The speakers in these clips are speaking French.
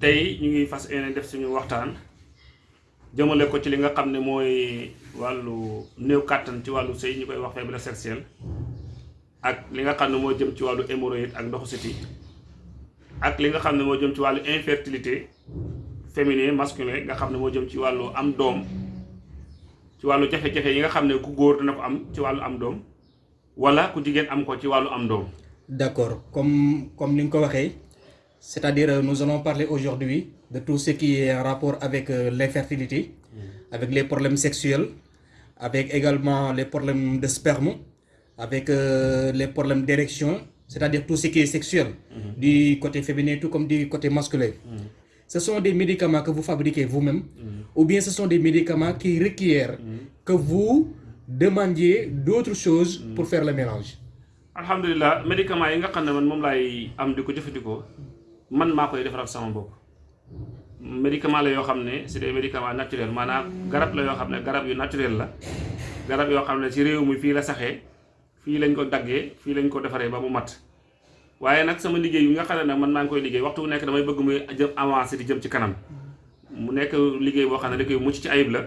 tey ñu ngi fas yéene def suñu waxtaan jëmale ko ci li nga xam ne mooy wàllu néew kàttan ci wàllu sëy ñu koy wax faiblesse sexuelle ak li nga xam ne moo jëm ci wàllu hémorroïde ak ndoxu siti ak li nga xam ne moo jëm ci wàllu infertilité féminin masculin nga xam ne moo jëm ci wàllu am doom ci wàllu jafe-jafe yi nga xam ne ku góor dina ko am ci wàllu am doom wala ku jigéen am ko ci wàllu am doom D'accord. Comme, comme nga ko c'est-à-dire euh, nous allons parler aujourd'hui de tout ce qui est en rapport avec euh, l'infertilité, avec les problèmes sexuels, avec également les problèmes de sperme, avec euh, les problèmes d'érection, c'est-à-dire tout ce qui est sexuel, du côté féminin tout comme du côté masculin. Ce sont des médicaments que vous fabriquez vous-même, ou bien ce sont des médicaments qui requièrent que vous demandiez d'autres choses pour faire le mélange. alhamdulilah médicament man maa koy defaral sama bopp. Médicament la yoo xam ne des médicaments naturels maanaam garab la yoo xam ne garab yu naturel la. Garab yoo xam ne ci réew mi fii la saxee fii lañ ko daggee fii lañ ko defaree ba mu mat. Waaye nag sama liggéey yi nga xam nag man maa ngi koy liggéey waxtu bu nekk damay bëgg muy jëm avancé di jëm ci kanam. Mu nekk liggéey boo xam ne da koy mucc ci ayib la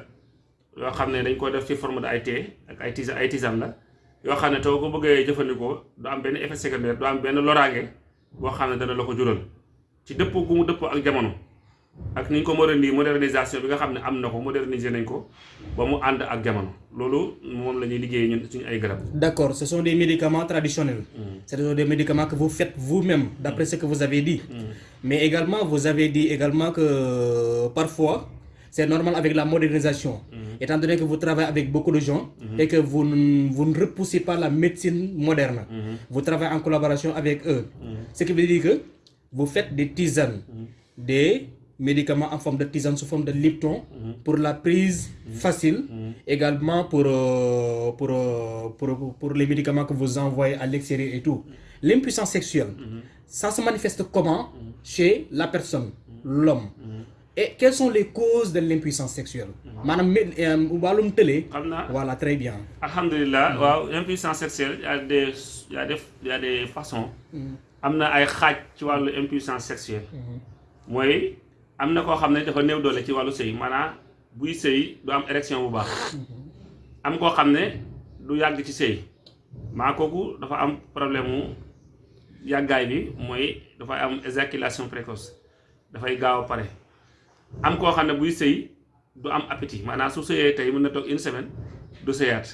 yoo xam ne dañ ko def ci forme de thé ak ay tisane ay tisane la. Yoo xam ne ko bëggee jëfandikoo du am benn effet secondaire du am benn loraange boo xam ne dana la ko jural ci dëppoo gu mu dëppoo ak jamono ak ni ñu ko moderni modernisation bi nga xam ne am na ko moderniser nañ ko ba mu ànd ak jamono loolu moom la ñuy liggéeyee ñun suñu ay garab. D'accord, ce sont des médicaments traditionnels. Ce sont des médicaments que vous faites vous-même, d'après ce que vous avez dit. Mais également, vous avez dit également que euh, parfois, c'est normal avec la modernisation. Étant donné que vous travaillez avec beaucoup de gens et que vous, vous ne repoussez pas la médecine moderne, vous travaillez en collaboration avec eux. Ce qui veut dire que vous faites des tisanes, des médicaments en forme de tisane sous forme de lipton pour la prise facile, également pour, euh, pour, euh, pour, pour les médicaments que vous envoyez à l'extérieur et tout. L'impuissance sexuelle, ça se manifeste comment? Chez la personne, l'homme. Et quelles sont les causes de l'impuissance sexuelle? Madame, wàllum tële. xam naa. Voilà, très bien. alhamdulilah waaw impuissance sexuelle y a des y a des y a des façons am na ay xaaj ci wàllu impuissance sexuelle. Mooy am na koo xam ne dafa néew doole ci wàllu sëy maanaam buy sëy du am érection bu baax. Am koo xam ne du yàgg ci sëy. Maa kooku dafa am problème mu yàggaay bi mooy dafay am éjaculation précoce. Dafay gaaw a pare. Am koo xam ne buy sëy du am appétit maanaam su sëyee tey mën na toog une semaine du sëyaat.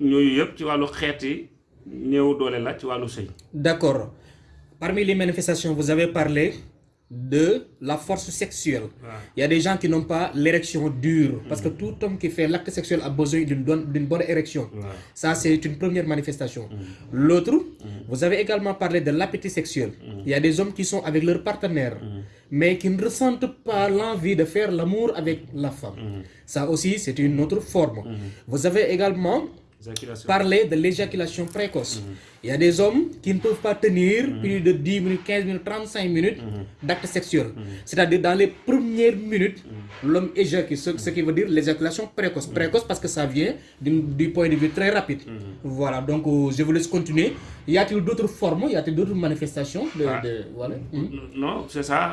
Ñooyu yëpp ci wàllu xeeti néew doole la ci wàllu sëy D'accord. Parmi les manifestations, vous avez parlé de la force sexuelle. Il y a des gens qui n'ont pas l'érection dure. Parce que tout homme qui fait l'acte sexuel a besoin d'une bonne, érection. Ça, c'est une première manifestation. L'autre, vous avez également parlé de l'appétit sexuel. Il y a des hommes qui sont avec leur partenaire, mais qui ne ressentent pas l'envie de faire l'amour avec la femme. Ça aussi, c'est une autre forme. Vous avez également parler de l'éjaculation précoce. Il y a des hommes qui ne peuvent pas tenir plus de 10 minutes, 15 minutes, 35 minutes d'acte sexuel. C'est-à-dire dans les premières minutes, l'homme éjacule, ce, ce qui veut dire l'éjaculation précoce. Précoce parce que ça vient du point de vue très rapide. Voilà, donc euh, je vous laisse continuer. Y a-t-il d'autres formes, y a-t-il d'autres manifestations de, Ah. de- voilà? Mhm. non c'est ça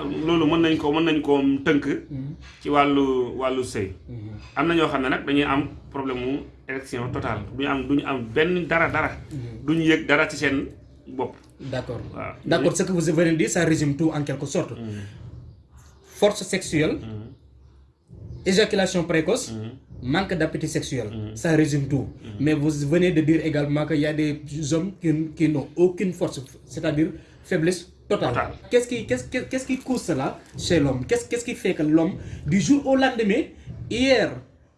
nag dañuy am problème mu érection totale du ñu am du ñu am benn dara dara du ñu yëg dara ci seen bopp D'accord. waaw D'accord, ce que vous venez de dire, ça résume tout en quelque sorte. Force sexuelle, éjaculation précoce, manque d'appétit sexuel. Ça résume tout. Mais vous venez de dire également qu'il y a des hommes qui, qui n'ont aucune force, c'est-à-dire faiblesse totale. Totale. Qu'est-ce qui, qu'est- qu'est-ce qui cause cela chez l'homme? Qu'est-ce, qu'est-ce qui fait que l'homme, du jour au lendemain, hier,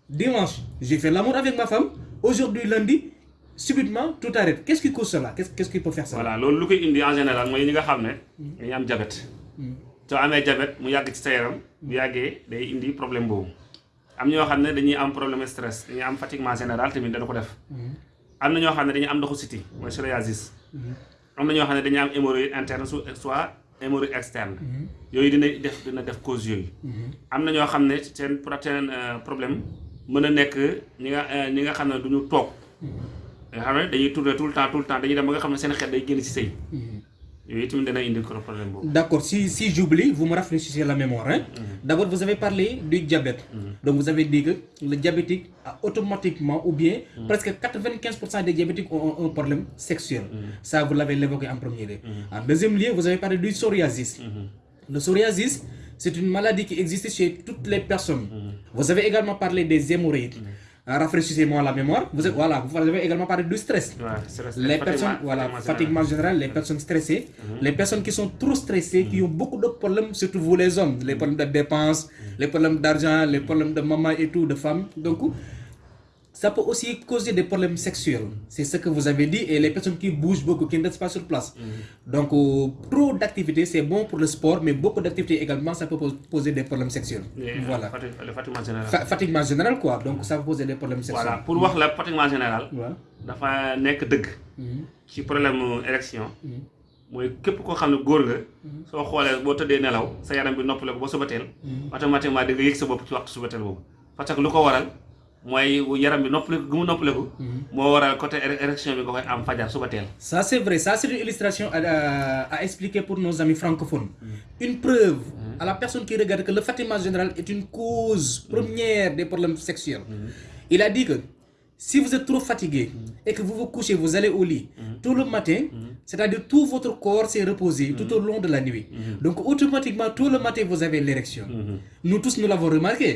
dimanche, j'ai fait l'amour avec ma femme, aujourd'hui, lundi, subitement, tout arrête. Qu'est-ce qui cause cela? Qu'est-ce, qui peut faire ça? Voilà indi en général dañuy am jabet soo amee jabet mu yàgg ci sa yaram bu yàggee day indi problème am ñoo xam ne dañuy am problème stress dañuy am fatiguement général tamit dana ko def. Am na ñoo xam ne dañuy am ndoxu siti mooy psoriasis. Am na ñoo xam ne dañuy am hémorroïde interne soit hémorroïde externe yooyu dina def dina def cause yooyu. Am na ñoo xam ne seen protéine problème mën a nekk ñi nga euh, ñi nga xam ne du ñu toog nga xam ne dañuy tourner tout le temps tout le temps dañuy dem ba nga xam ne seen xel day génn ci sëy yooyu itamit dana indi ko problème boobu D'accord, si, si j'oublie, vous me rafraîchissez la mémoire. hein. D'abord, vous avez parlé du diabète. Donc, vous avez dit que le diabétique a automatiquement, ou bien presque 95% des diabétiques ont un problème sexuel. Ça, vous l'avez évoqué en premier lieu. En deuxième lieu, vous avez parlé du psoriasis. Le psoriasis, c'est une maladie qui existe chez toutes les personnes. Vous avez également parlé des hémorroïdes. Ah, Rafraîchissez-moi la mémoire. Vous avez, voilà, vous avez également parlé du stress. Les personnes, voilà, fatiguement fatiguement général, les personnes stressées, les personnes qui sont trop stressées, qui ont beaucoup de problèmes, surtout vous les hommes, les problèmes de dépenses, les problèmes d'argent, les problèmes de maman et tout, de femmes. Donc, ça peut aussi causer des problèmes sexuels. C'est ce que vous avez dit, et les personnes qui bougent beaucoup, qui ne restent pas sur place. Donc, euh, trop d'activités, c'est bon pour le sport, mais beaucoup d'activités également, ça peut pos- poser des problèmes sexuels. Voilà. le fatiguement général Fa- fatiguement général, quoi. Donc, ça peut poser des problèmes sexuels. voilà pour wax la fatiguement général Voilà. dafa nekk dëgg ci problème mu érection mooy képp koo xam ne góor nga soo xoolee boo tëddee nelaw sa yaram bi noppale ko ba suba teel automatiquement di nga yëg sa bopp ci waxtu suba teel boobu parce que lu ko waral mooy yaram bi noppale ko gu mu noppale ko moo waral côté érec- érection bi nga koy am fajar suba teel. Ça, c'est vrai. Ça, c'est une illustration à, à- à expliquer pour nos amis francophones. Une preuve à la personne qui regarde que le fatiguement général est une cause première des problèmes sexuels. Il a dit que si vous êtes trop fatigué et que vous vous couchez, vous allez au lit tout le matin, c'est-à-dire tout votre corps s'est reposé tout au long de la nuit. Donc, automatiquement, tout le matin, vous avez l'érection. Nous tous, nous l'avons remarqué.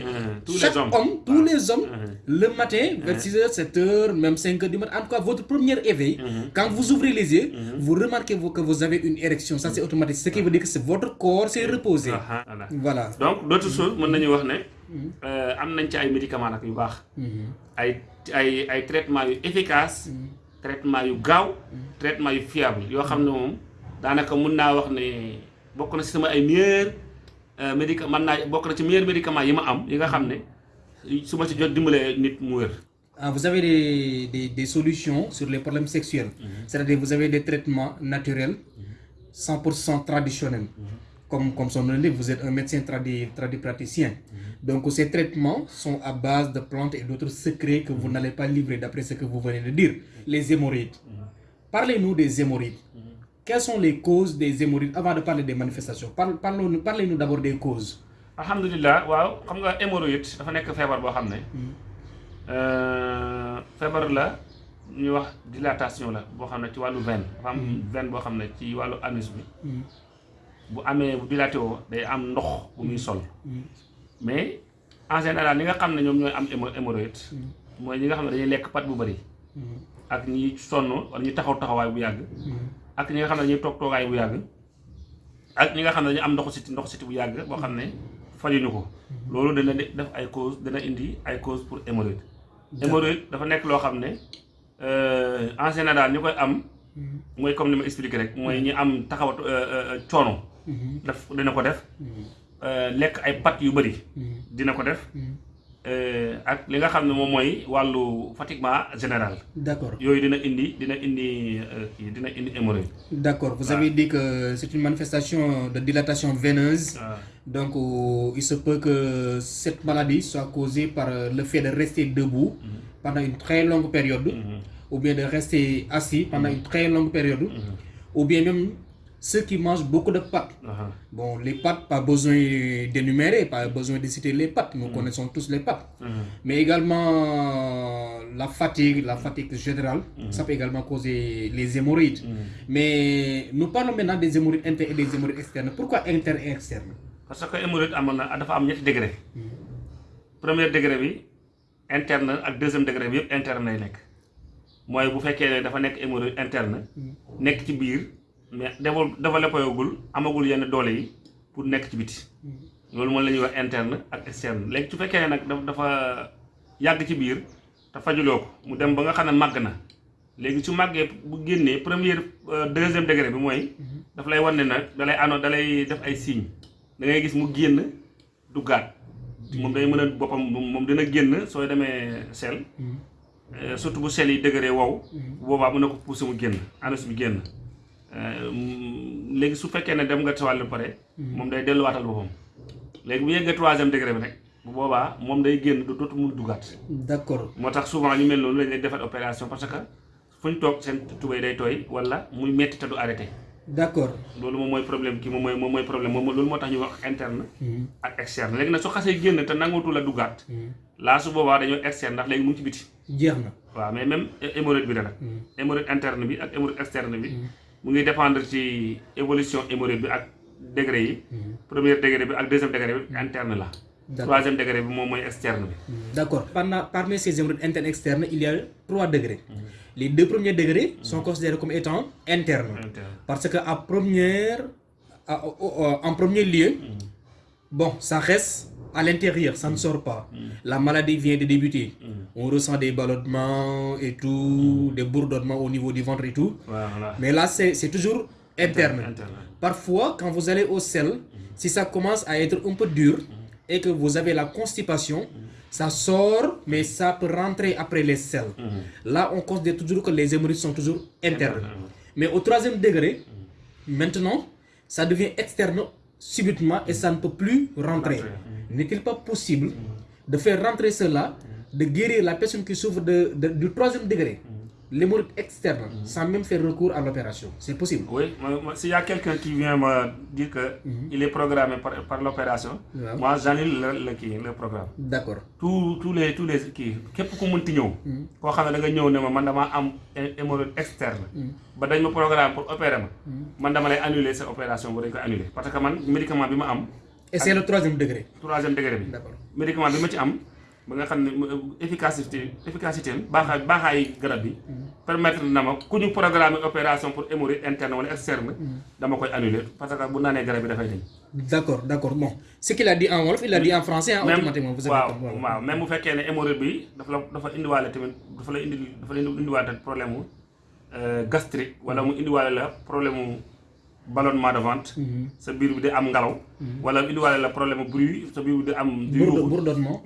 Tous les Chaque hommes. homme, tous les hommes, le matin, vers 6h, 7h, même 5h du matin, en tout cas, votre premier éveil, quand vous ouvrez les yeux, vous remarquez que vous avez une érection. Ça, c'est automatique. Ce qui veut dire que votre corps s'est reposé. Aha, voilà Voilà. donc d'autres choses médicaments nag yu baax ay ay traitements yu efficace traitement yu gaaw traitement yu fiable. Yoo xam ne moom daanaka mun naa wax ne bokk na si sama ay meilleurs médicament mën naa bokk na ci meilleurs médicaments yi ma am yi nga xam ne su ma ci jot dimbalee nit mu wér. Ah, vous avez des, des, des solutions sur les problèmes sexuels. C'est-à-dire vous avez des traitements naturels, 100% traditionnels. Comme, comme son nom vous êtes un médecin tradi, tradipraticien. Donc ces traitements sont à base de plantes et d'autres secrets que vous n'allez pas livrer d'après ce que vous venez de dire. Les hémorroïdes. Parlez-nous des hémorroïdes. Quelles sont les causes des hémorroïdes avant de parler des manifestations? Parlez-nous d'abord des causes. alhamdulilah waaw. Xam nga hémorroïde dafa nekk feebar boo xam ne euh, feebar la ñuy wax dilatation la boo xam ne ci wàllu veine. Dafa am veine boo xam ne ci wàllu anus bi. Bu amee bu dilaté woo day am ndox bu muy sol mais en général ñi nga xam ne ñoom ñooy am hémo- hémorroïde mooy ñi nga xam ne dañuy lekk pat bu bëri ak ñi sonn wala ñi taxaw taxawaay bu yàgg. Ak ñi nga xam ne dañuy toog toogaay bu yàgg. Ak ñi nga xam ne dañu am ndoxu siti ndoxu siti bu yàgg boo xam ne fajuñu ko. Loolu dana de- def ay cause dana indi ay cause pour hémorroïde. Hémorroïde dafa nekk loo xam ne euh, en général koy am mooy comme ni ma expliqué rek mooy ñi am taxaw coono. Daf dina ko def. Euh, lekk ay pat yu bëri dina ko def. Euh, ak li nga xam ne moom mooy wàllu fatiguement général. Yooyu dina indi dina indi euh, kii dina indi hémorroïde. Vous avez dit que c'est une manifestation de dilatation veineuse. waaw Donc, euh, il se peut que cette maladie soit causée par euh, le fait de rester debout pendant une très longue période, ou bien de rester assis pendant une très longue période, ou bien même ceux qui mangent beaucoup de pâtes. Aha. Bon, les pâtes, pas besoin d'énumérer, pas besoin de citer les pâtes, nous connaissons tous les pâtes. Mhm. Mais également la fatigue, la fatigue générale, ça peut également causer les hémorroïdes. Mais nous parlons maintenant des hémorroïdes internes et des hémorroïdes externes. Pourquoi internes et externes parce que hémorroïde amoon na dafa am ñetti degré premier degré interne ak deuxième degré yëpp interne lay nekk mooy bu fekkee ne dafa nekk hémorroïde interne nekk ci mais dével développé gul amagul yenn doole yi pour nekk ci biti. Loolu moom la ñuy wax interne ak externe. Léegi su fekkee nag daf dafa yàgg ci biir te fajuloo ko mu dem ba nga xam ne màgg na. Léegi su màggee bu génnee première euh, deuxième degré bi mooy daf lay wan ne nag da lay ano da lay def ay signes. Da ngay gis mu génn duggaat. Moom day mën a boppam moom moom dina génn sooy demee sel. Euh, surtout bu sel yi degré wow. Bu boobaa mën na ko pousser mu génn anus bi génn léegi su fekkee ne dem nga sawàll ba pare moom day delluwaatal boppam. Léegi bu yeggee troisième degré bi rek bu boobaa moom day génn du dootu mun duggaat. D'accord. moo tax souvent ñu mel noonu lañ lay defal opération parce que fu ñu toog seen tubéy day tooy wala muy metti te du arrêté. D'accord. Loolu moom mooy problème kii moom mooy moom mooy problème moom loolu moo tax ñu wax interne ak externe. Léegi nag su xasee génn te nangootu la duggaat laa su boobaa dañoo externe ndax léegi mu ngi ci biti. Jeex na. Waaw mais même hémorroïde bi la nag. Hémorroïde interne bi ak hémorroïde externe bi mu ngi dépendre ci évolution hémorroïde bi ak degré yi. Premier degré bi ak deuxième degré bi interne la. Troisième degré bi moom mooy externe bi. D'accord. Pendant- Parmi ces hémorroïdes internes et externes, il y a trois degrés. Les deux premiers degrés sont considérés comme étant internes. interne. Parce que à première, en premier lieu, bon, ça reste à l'intérieur, ça ne sort pas. La maladie vient de débuter. On ressent des ballonnements et tout, des bourdonnements au niveau du ventre et tout. voilà Mais là, c'est c'est toujours interne. interne Parfois, quand vous allez au sel, si ça commence à être un peu dur et que vous avez la constipation, ça sort, mais ça peut rentrer après les selles. Là, on considère toujours que les hémorroïdes sont toujours internes. Mais au troisième degré, maintenant, ça devient externe subitement et ça ne peut plus rentrer. N'est-il pas possible de faire rentrer cela, de guérir la personne qui souffre de, de- du troisième degré, l'hémorroïde externe, sans même faire recours à l'opération C'est possible. Oui, s'il y a quelqu'un qui vient me dire que il est programmé par, par l'opération, moi j'annule le, le, kii, le programme. D'accord. tous tous les tous les kii képp ku mënti ñëw. koo xam ne da nga ñëw ne ma man damaa am hé- hémorroïde externe. ba dañ ma programme pour opérer ma. man dama lay annuler sa opération bu dañ koy annuler parce que man médicament bi ma am Et c'est le troisième degré. troisième degré bi. D'accord. médicament bi ma ci am ba nga xam ne mu- efficacité efficacité am baaxaay baaxaayi garab bi. permettre na ma ku ñu programmer opération pour hémorroïde interne wala externe. dama koy annuler parce que bu naanee garab bi dafay dañ. D'accord, d'accord. Bon, ce qu'il a dit en Wolof, il a dit en français, hein, automatiquement. Vous avez waaw waaw même bu fekkee ne hémorroïde bi dafa la dafa indiwaale tamit dafa la indi dafa la indiwaale problème mu euh, gastrique wala mu indiwaale la problème ballonnement de ventre. sa biir bi di am ngelaw. wala indiwaale la problème bruit sa biir bi di am. di yuuxu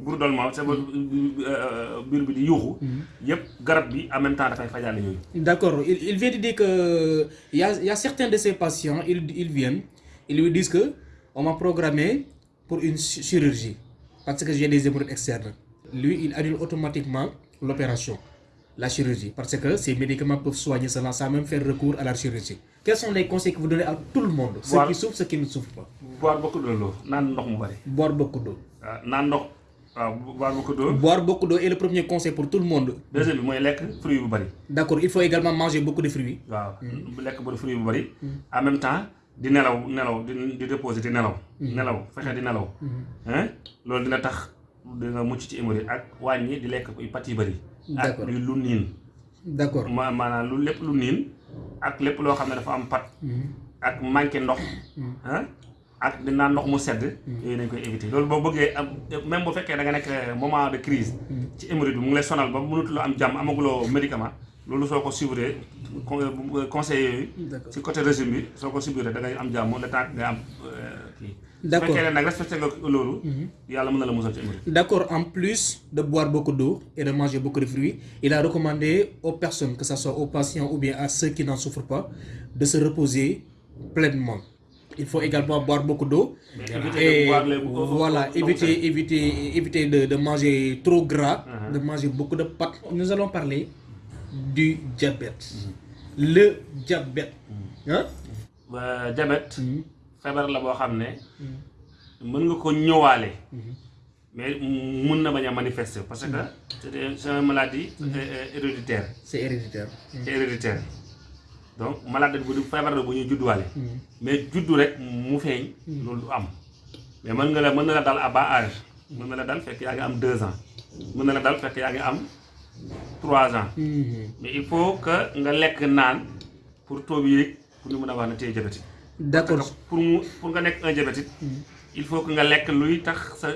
bourdonnement. sa euh, biir bi di yuuxu. yëpp garab bi en même temps dafay fajaale yooyu. D'accord. Il, il vient de dire que y a, y a certains de ces patients, ils, ils viennent, ils lui disent que on m'a programmé pour une chi- chirurgie parce que j'ai des hémorroïdes externes. Lui, il annule automatiquement l'opération, la chirurgie, parce que ces médicaments peuvent soigner cela sans même faire recours à la chirurgie. Quels sont les conseils que vous donnez à tout le monde, ceux Voilà. qui souffrent, ceux qui ne souffrent pas? Boire beaucoup de l'eau naan ndox mu bari. Boire beaucoup d'eau. ndox waaw boire beaucoup d'eau. Boire beaucoup d'eau est le premier conseil pour tout le monde. deuxième bi mooy lekk fruit bu bari. D'accord, il faut également manger beaucoup de fruits. waaw lekk bu fruit bu bari en même temps di nelaw nelaw di di reposer di nelaw nelaw fexe di nelaw hein? Loolu dina tax dina mucc ci hémorroïde ak wàññi di lekk pat yi bari ak lu niin. D'accord. ma maanaam lu lépp lu niin ak lépp loo xam ne dafa am pat. Ak manqué ndox. Hein ak di naan ndox mu sedd. Yooyu nañ koy éviter. Loolu boo bëggee même bu fekkee da nga nekk moment de crise. Ci hémorroïde bi mu ngi lay sonal ba mënatuloo am jàmm amaguloo médicament loolu soo ko suivre con- conseil yooyu D'accord. ci côté régime bi soo ko suivre da ngay am jàmm le temps nga am euh, kii su D'accord. fekkee ne nag respecté nga loolu yàlla mën na la musal ci hémorroïde D'accord, en plus de boire beaucoup d'eau et de manger beaucoup de fruits, il a recommandé aux personnes, que ce soit aux patients ou bien à ceux qui n'en souffrent pas, de se reposer pleinement. Il faut également boire beaucoup d'eau. De Et boire les- au- au- voilà, éviter, éviter, éviter de, de manger trop gras, de manger beaucoup de pâtes. Nous allons parler du diabète. Le diabète. Hein? ba diabète feebar la boo xam ne mën nga ko ñëwaale. Mais mun na bañ a manifester parce que c'est une maladie euh, héréditaire. C'est héréditaire. c'est héréditaire. Donc maladie bu du feebar la bu ñuy judduwaale. Mais juddu rek mu feeñ. Loolu du am. mais mën nga la mën na la dal à bas âge. mën na la dal fekk yaa ngi am deux ans. mën na la dal fekk yaa ngi am trois ans. Mais il faut que nga lekk naan pour bi yéeg pour ñu mën a wax ne tey diabétique D'accord. pour mu pour nga nekk un diabétique il faut que nga lekk luy tax sa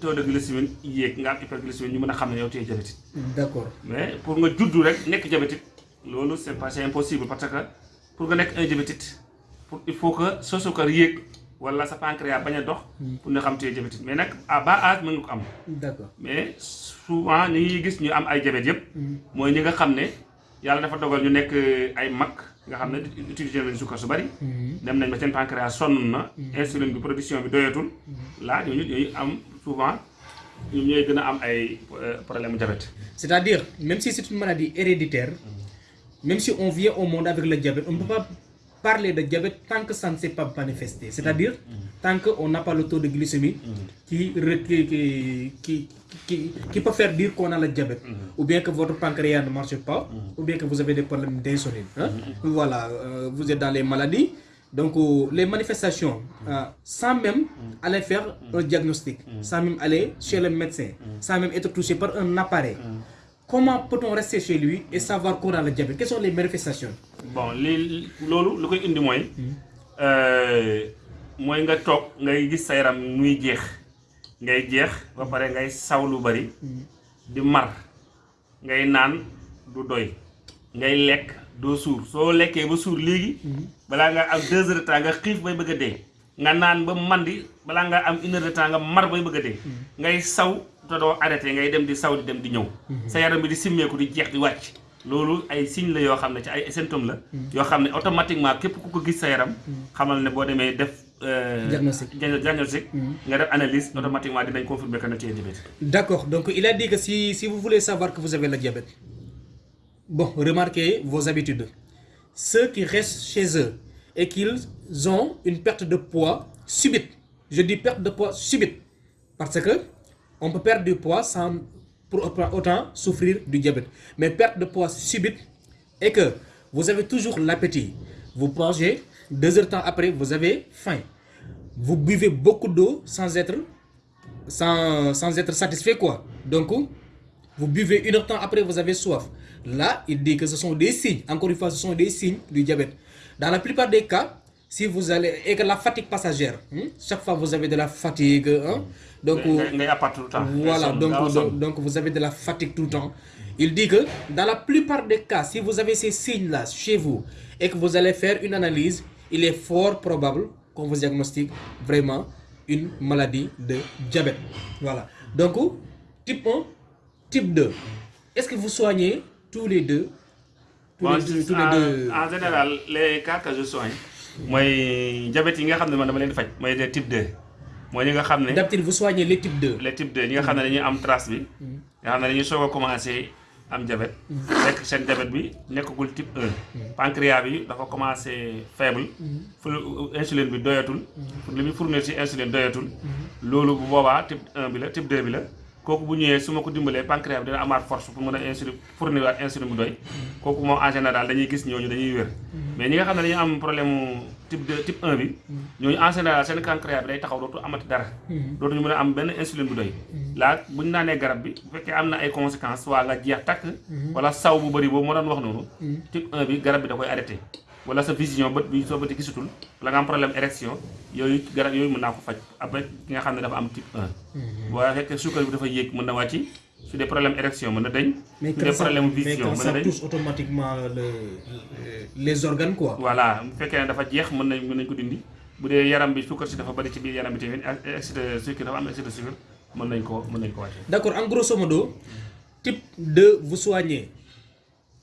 taux de glycémie yéeg nga am hyperglycémie ñu mën a xam ne yow tey diabétique D'accord. mais pour nga juddu rek nekk diabétique loolu c'est pas c'est impossible parce que pour nga nekk un diabétique pour il faut que sa suukar yéeg wala sa pancréas bañ a dox pour nga xam tey diabétique mais nag à bas âge mën nga ko am D'accord. mais souvent ñi gis ñu am ay diabète yëpp mooy ñi nga xam ne yàlla dafa dogal ñu nekk ay mag nga xam ne utiliser nañu suukar su bari. Dem nañ ba seen pancréas sonn na. Insuline bi production bi doyatul. Là ñooñu ñooy am souvent ñoom ñooy gën a am ay problème mu diabète. C'est-à-dire, même si c'est une maladie héréditaire, même si on vient au monde avec le diabète, on ne peut pas parler de diabète tant que ça ne s'est pas manifesté. C'est-à-dire, tant qu'on n'a pas le taux de glycémie qui, qui, qui, qui, qui- qui peut faire dire qu'on a le diabète. Ou bien que votre pancréas ne marche pas, ou bien que vous avez des problèmes d'insuline. hein. Voilà, euh, vous êtes dans les maladies. Donc, euh, les manifestations, euh, sans même aller faire un diagnostic, sans même aller chez le médecin, sans même être touché par un appareil. Comment peut-on rester chez lui et savoir qu'on a le diabète? Quelles sont les manifestations? Bon mooy euh, di mar. Doy. Suur. Soo lekkee ba deux heures de temps ba mandi am de temps mar te doo arrêté ngay dem di saw di dem di ñëw. Sa yaram bi di simmeeku di jeex di wàcc. Loolu ay signe la yoo xam ne ci ay symptômes la. Yoo xam ne automatiquement képp ku ko gis sa yaram xamal ne boo demee def Diagnostic. dia- diagnostic. Nga def analyse automatiquement dinañ confirmer que ne tu es diabétique D'accord, donc il a dit que si, si vous voulez savoir que vous avez le diabète, bon, remarquez vos habitudes. Ceux qui restent chez eux et qu'ils ont une perte de poids subite, je dis perte de poids subite, parce que on peut perdre du poids sans pour autant souffrir du diabète. Mais perte de poids subite et que vous avez toujours l'appétit, vous mangez, deux heures de temps après, vous avez faim. Vous buvez beaucoup d'eau sans être sans, sans être satisfait quoi. Donc vous buvez une heure de temps après vous avez soif. Là, il dit que ce sont des signes. Encore une fois, ce sont des signes du diabète. Dans la plupart des cas, si vous allez et que la fatigue passagère, hein, chaque fois vous avez de la fatigue, hein, donc ngay voilà, donc, donc, donc vous avez de la fatigue tout le temps. Il dit que dans la plupart des cas, si vous avez ces signes-là chez vous et que vous allez faire une analyse, il est fort probable qu'on vous diagnostique vraiment une maladie de diabète. Voilà. Donc, type 1, type 2. Est-ce que vous soignez tous les deux? Tous Bon, les deux, tous les en, deux. en général les cas que je soigne mooy diabète leen di faj mooy des type 2 mooy ñi nga xam ne D'habitude, vous soignez les types 2. les type 2 ñi nga xam ne dañuy am trace bi nga xam ne dañuy soog a commencé am diabète. Fekk seen diabète bi nekkagul type 1 pancréas bi dafa commencé faible. Fu insuline bi doyatul. Li muy fournir ci insuline doyatul. Loolu bu boobaa type 1 bi la type 2 bi la kooku bu ñëwee su ma ko dimbalee pancréas dina amaat force pour mën a insuline fournir waat insuline bu doy. Kooku moom en général dañuy gis ñooñu dañuy wér. Mais ñi nga xam ne dañuy am problème type 2 type 1 bi ñooñu en général seen pancréas bi day taxaw dootu amati dara. Dootuñu mën a am benn insuline bu doy. Laa bu ñu naanee garab bi bu fekkee am na ay conséquences waa nga jeex takk wala saw bu bëri boobu moo doon wax noonu type 1 bi garab bi da koy arrêté wala sa vision bët bi soo bëti gisatul wala nga am problème érection yooyu garab yooyu mën naa ko faj. Après ki nga xam ne dafa am type 1 boo fekkee suukar bi dafa yéeg mën na wàcc su dee problème érection mën na dañ su quand dee ça, problème mais vision mën na dañ touche automatiquement le- le- les organes, quoi. voilà bu fekkee ne dafa jeex mën nañ mën nañ ko dindi. Bu dee yaram bi suukar si dafa bëri ci biir yaram bi tamit excès de sucre dafa am excès de sucre mën nañ ko mën nañ ko wàcce D'accord, en grosso modo, type 2, vous soignez.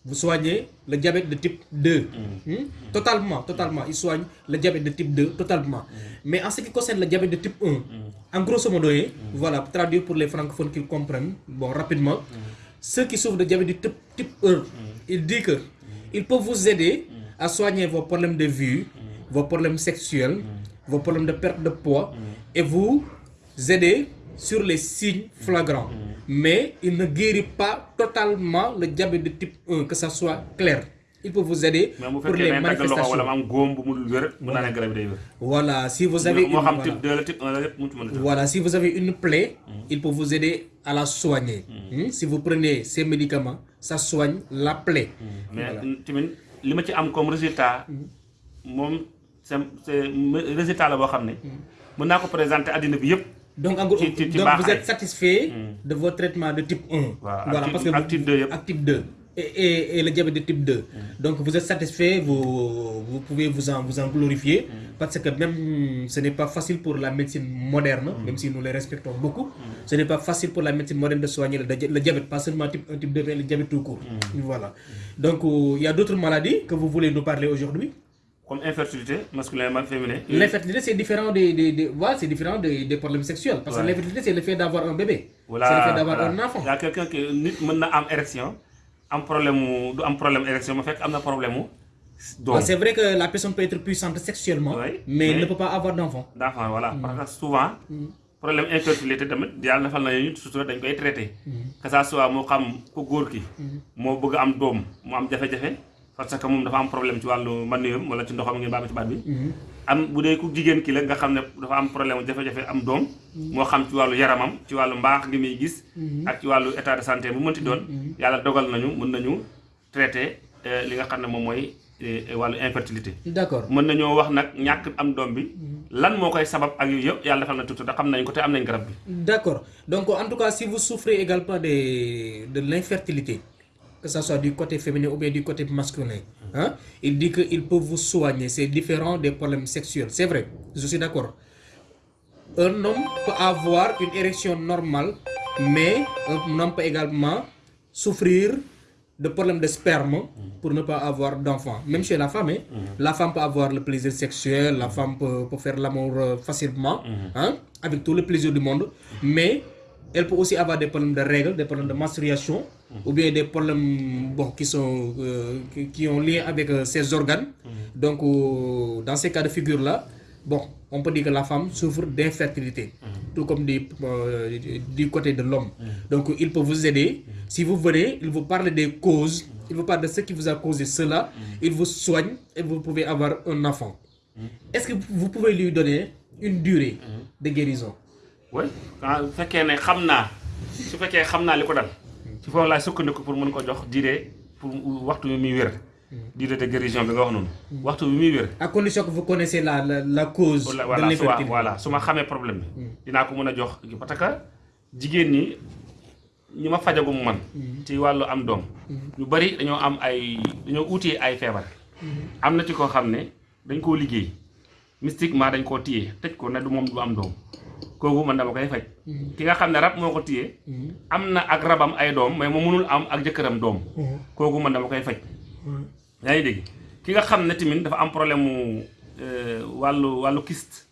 Vous soignez le diabète de type 2. Hmm? Totalement, totalement. Il soigne le diabète de type 2, totalement. Mais en ce qui concerne le diabète de type 1, en grosso modo, hein, voilà, pour traduire pour les francophones qui comprennent, bon, rapidement, ceux qui souffrent de diabète de type, type 1, il dit que il peut vous aider à soigner vos problèmes de vue, vos problèmes sexuels, vos problèmes de perte de poids, et vous aider sur les signes flagrants. Mais il ne guérit pas totalement le diabète de type 1, que ça soit clair. Il peut vous aider pour les manifestations. Voilà, si vous avez une, voilà. type 2 la type 1 la lépp mu ci mën a def Voilà, si vous avez une plaie, il peut vous aider à la soigner. Hmm? Si vous prenez ces médicaments, ça soigne la plaie. mais ci am comme résultat c'est résultat mën naa ko présenter yëpp Donc, en gros, vous êtes satisfait de votre traitement de type 1. Voilà, parce type- que ak type 2 yëpp. ak type 2. Et, et, et le diabète de type 2. Donc vous êtes satisfait, vous, vous pouvez vous en, vous en glorifier, parce que même ce n'est pas facile pour la médecine moderne, même si nous les respectons beaucoup, ce n'est pas facile pour la médecine moderne de soigner le, le diabète, pas seulement type 1, type 2, mais le diabète tout court. Voilà. Donc euh, il y a d'autres maladies que vous voulez nous parler aujourd'hui? Comme infertilité masculin et féminin L'infertilité, c'est différent des, des, des- voilà, c'est différent des, des problèmes sexuels. Parce que l'infertilité, c'est le fait d'avoir un bébé. voilà c'est le fait d'avoir voilà. un enfant. y a quelqu'un qui mën na am érection am problème du am problème érection ma fekk am na problème mu doom C'est vrai que la personne peut être puissante sexuellement, Oui, mais elle mais- ne peut pas avoir d'enfant. d'enfant voilà parce que souvent problème infertilité na ñu surtout dañ koy traité que ça soit moo xam ku góor ki moo bëgg am doom mu am jafe-jafe parce que moom dafa am problème ci wàllu maniyam wala ci ndoxam ngeen baal ma ci baat bi. Am bu dee ku jigéen ki la nga xam ne dafa am problème jafe-jafe am doom. Moo xam ci wàllu yaramam ci wàllu mbaax ngi muy gis. Ak ci wàllu état de santé bu mënti doon. Yàlla dogal nañu mën nañu traité euh, li nga xam ne moom mooy euh, wàllu infertilité. D'accord. mën nañoo wax nag ñàkk am doom bi. Lan moo koy sabab ak yooyu yëpp yàlla defal na tuuti da xam nañ ko te am nañ garab bi D'accord. Donc, en tout cas, si vous souffrez également de, de l'infertilité, que ce soit du côté féminin ou bien du côté masculin, hein, il dit qu'il peut vous soigner. C'est différent des problèmes sexuels. C'est vrai, je suis d'accord. Un homme peut avoir une érection normale, mais un homme peut également souffrir de problèmes de sperme pour ne pas avoir d'enfant. Même chez la femme, hein, la femme peut avoir le plaisir sexuel, la femme peut, peut faire l'amour euh, facilement, hein, avec tout le plaisir du monde, mais elle peut aussi avoir des problèmes de règles, des problèmes de menstruation, ou bien des problèmes bon, qui, sont, euh, qui, qui ont lien avec euh, ses organes. Donc, euh, dans ces cas de figure-là, bon, on peut dire que la femme souffre d'infertilité, tout comme du, du côté de l'homme. Donc, il peut vous aider. Si vous venez, il vous parle des causes, il vous parle de ce qui vous a causé cela, il vous soigne et vous pouvez avoir un enfant. Est-ce que vous pouvez lui donner une durée de guérison? Oui. Ah fekkee ne xam naa su fekkee xam naa li ko dal ci foofu laay sukkandiku pour mën ko jox durée pour waxtu bi muy wér. Durée de guérison bi nga wax noonu. Waxtu bi muy wér. À condition que vous connaissez la, la, la cause voilà de l'infertilité. voilà su ma xamee problème bi. Dinaa ko mën a jox parce que jigéen ñi ñi ma fajagum man. Ci wàllu am doom. Ñu bari dañoo am ay dañoo uutee ay feebar. Am na ci koo xam ne dañ koo liggéey. Mystiquement dañ koo téye tëj ko ne du moom du am doom kooku man dama koy faj ki nga xam ne rab moo ko téye am na ak rabam ay doom mais mu mënul am ak jëkkëram doom. Kooku man dama koy faj yaa ngi dégg? Ki nga xam ne tamit dafa am problème mu euh, wàllu wàllu kyste.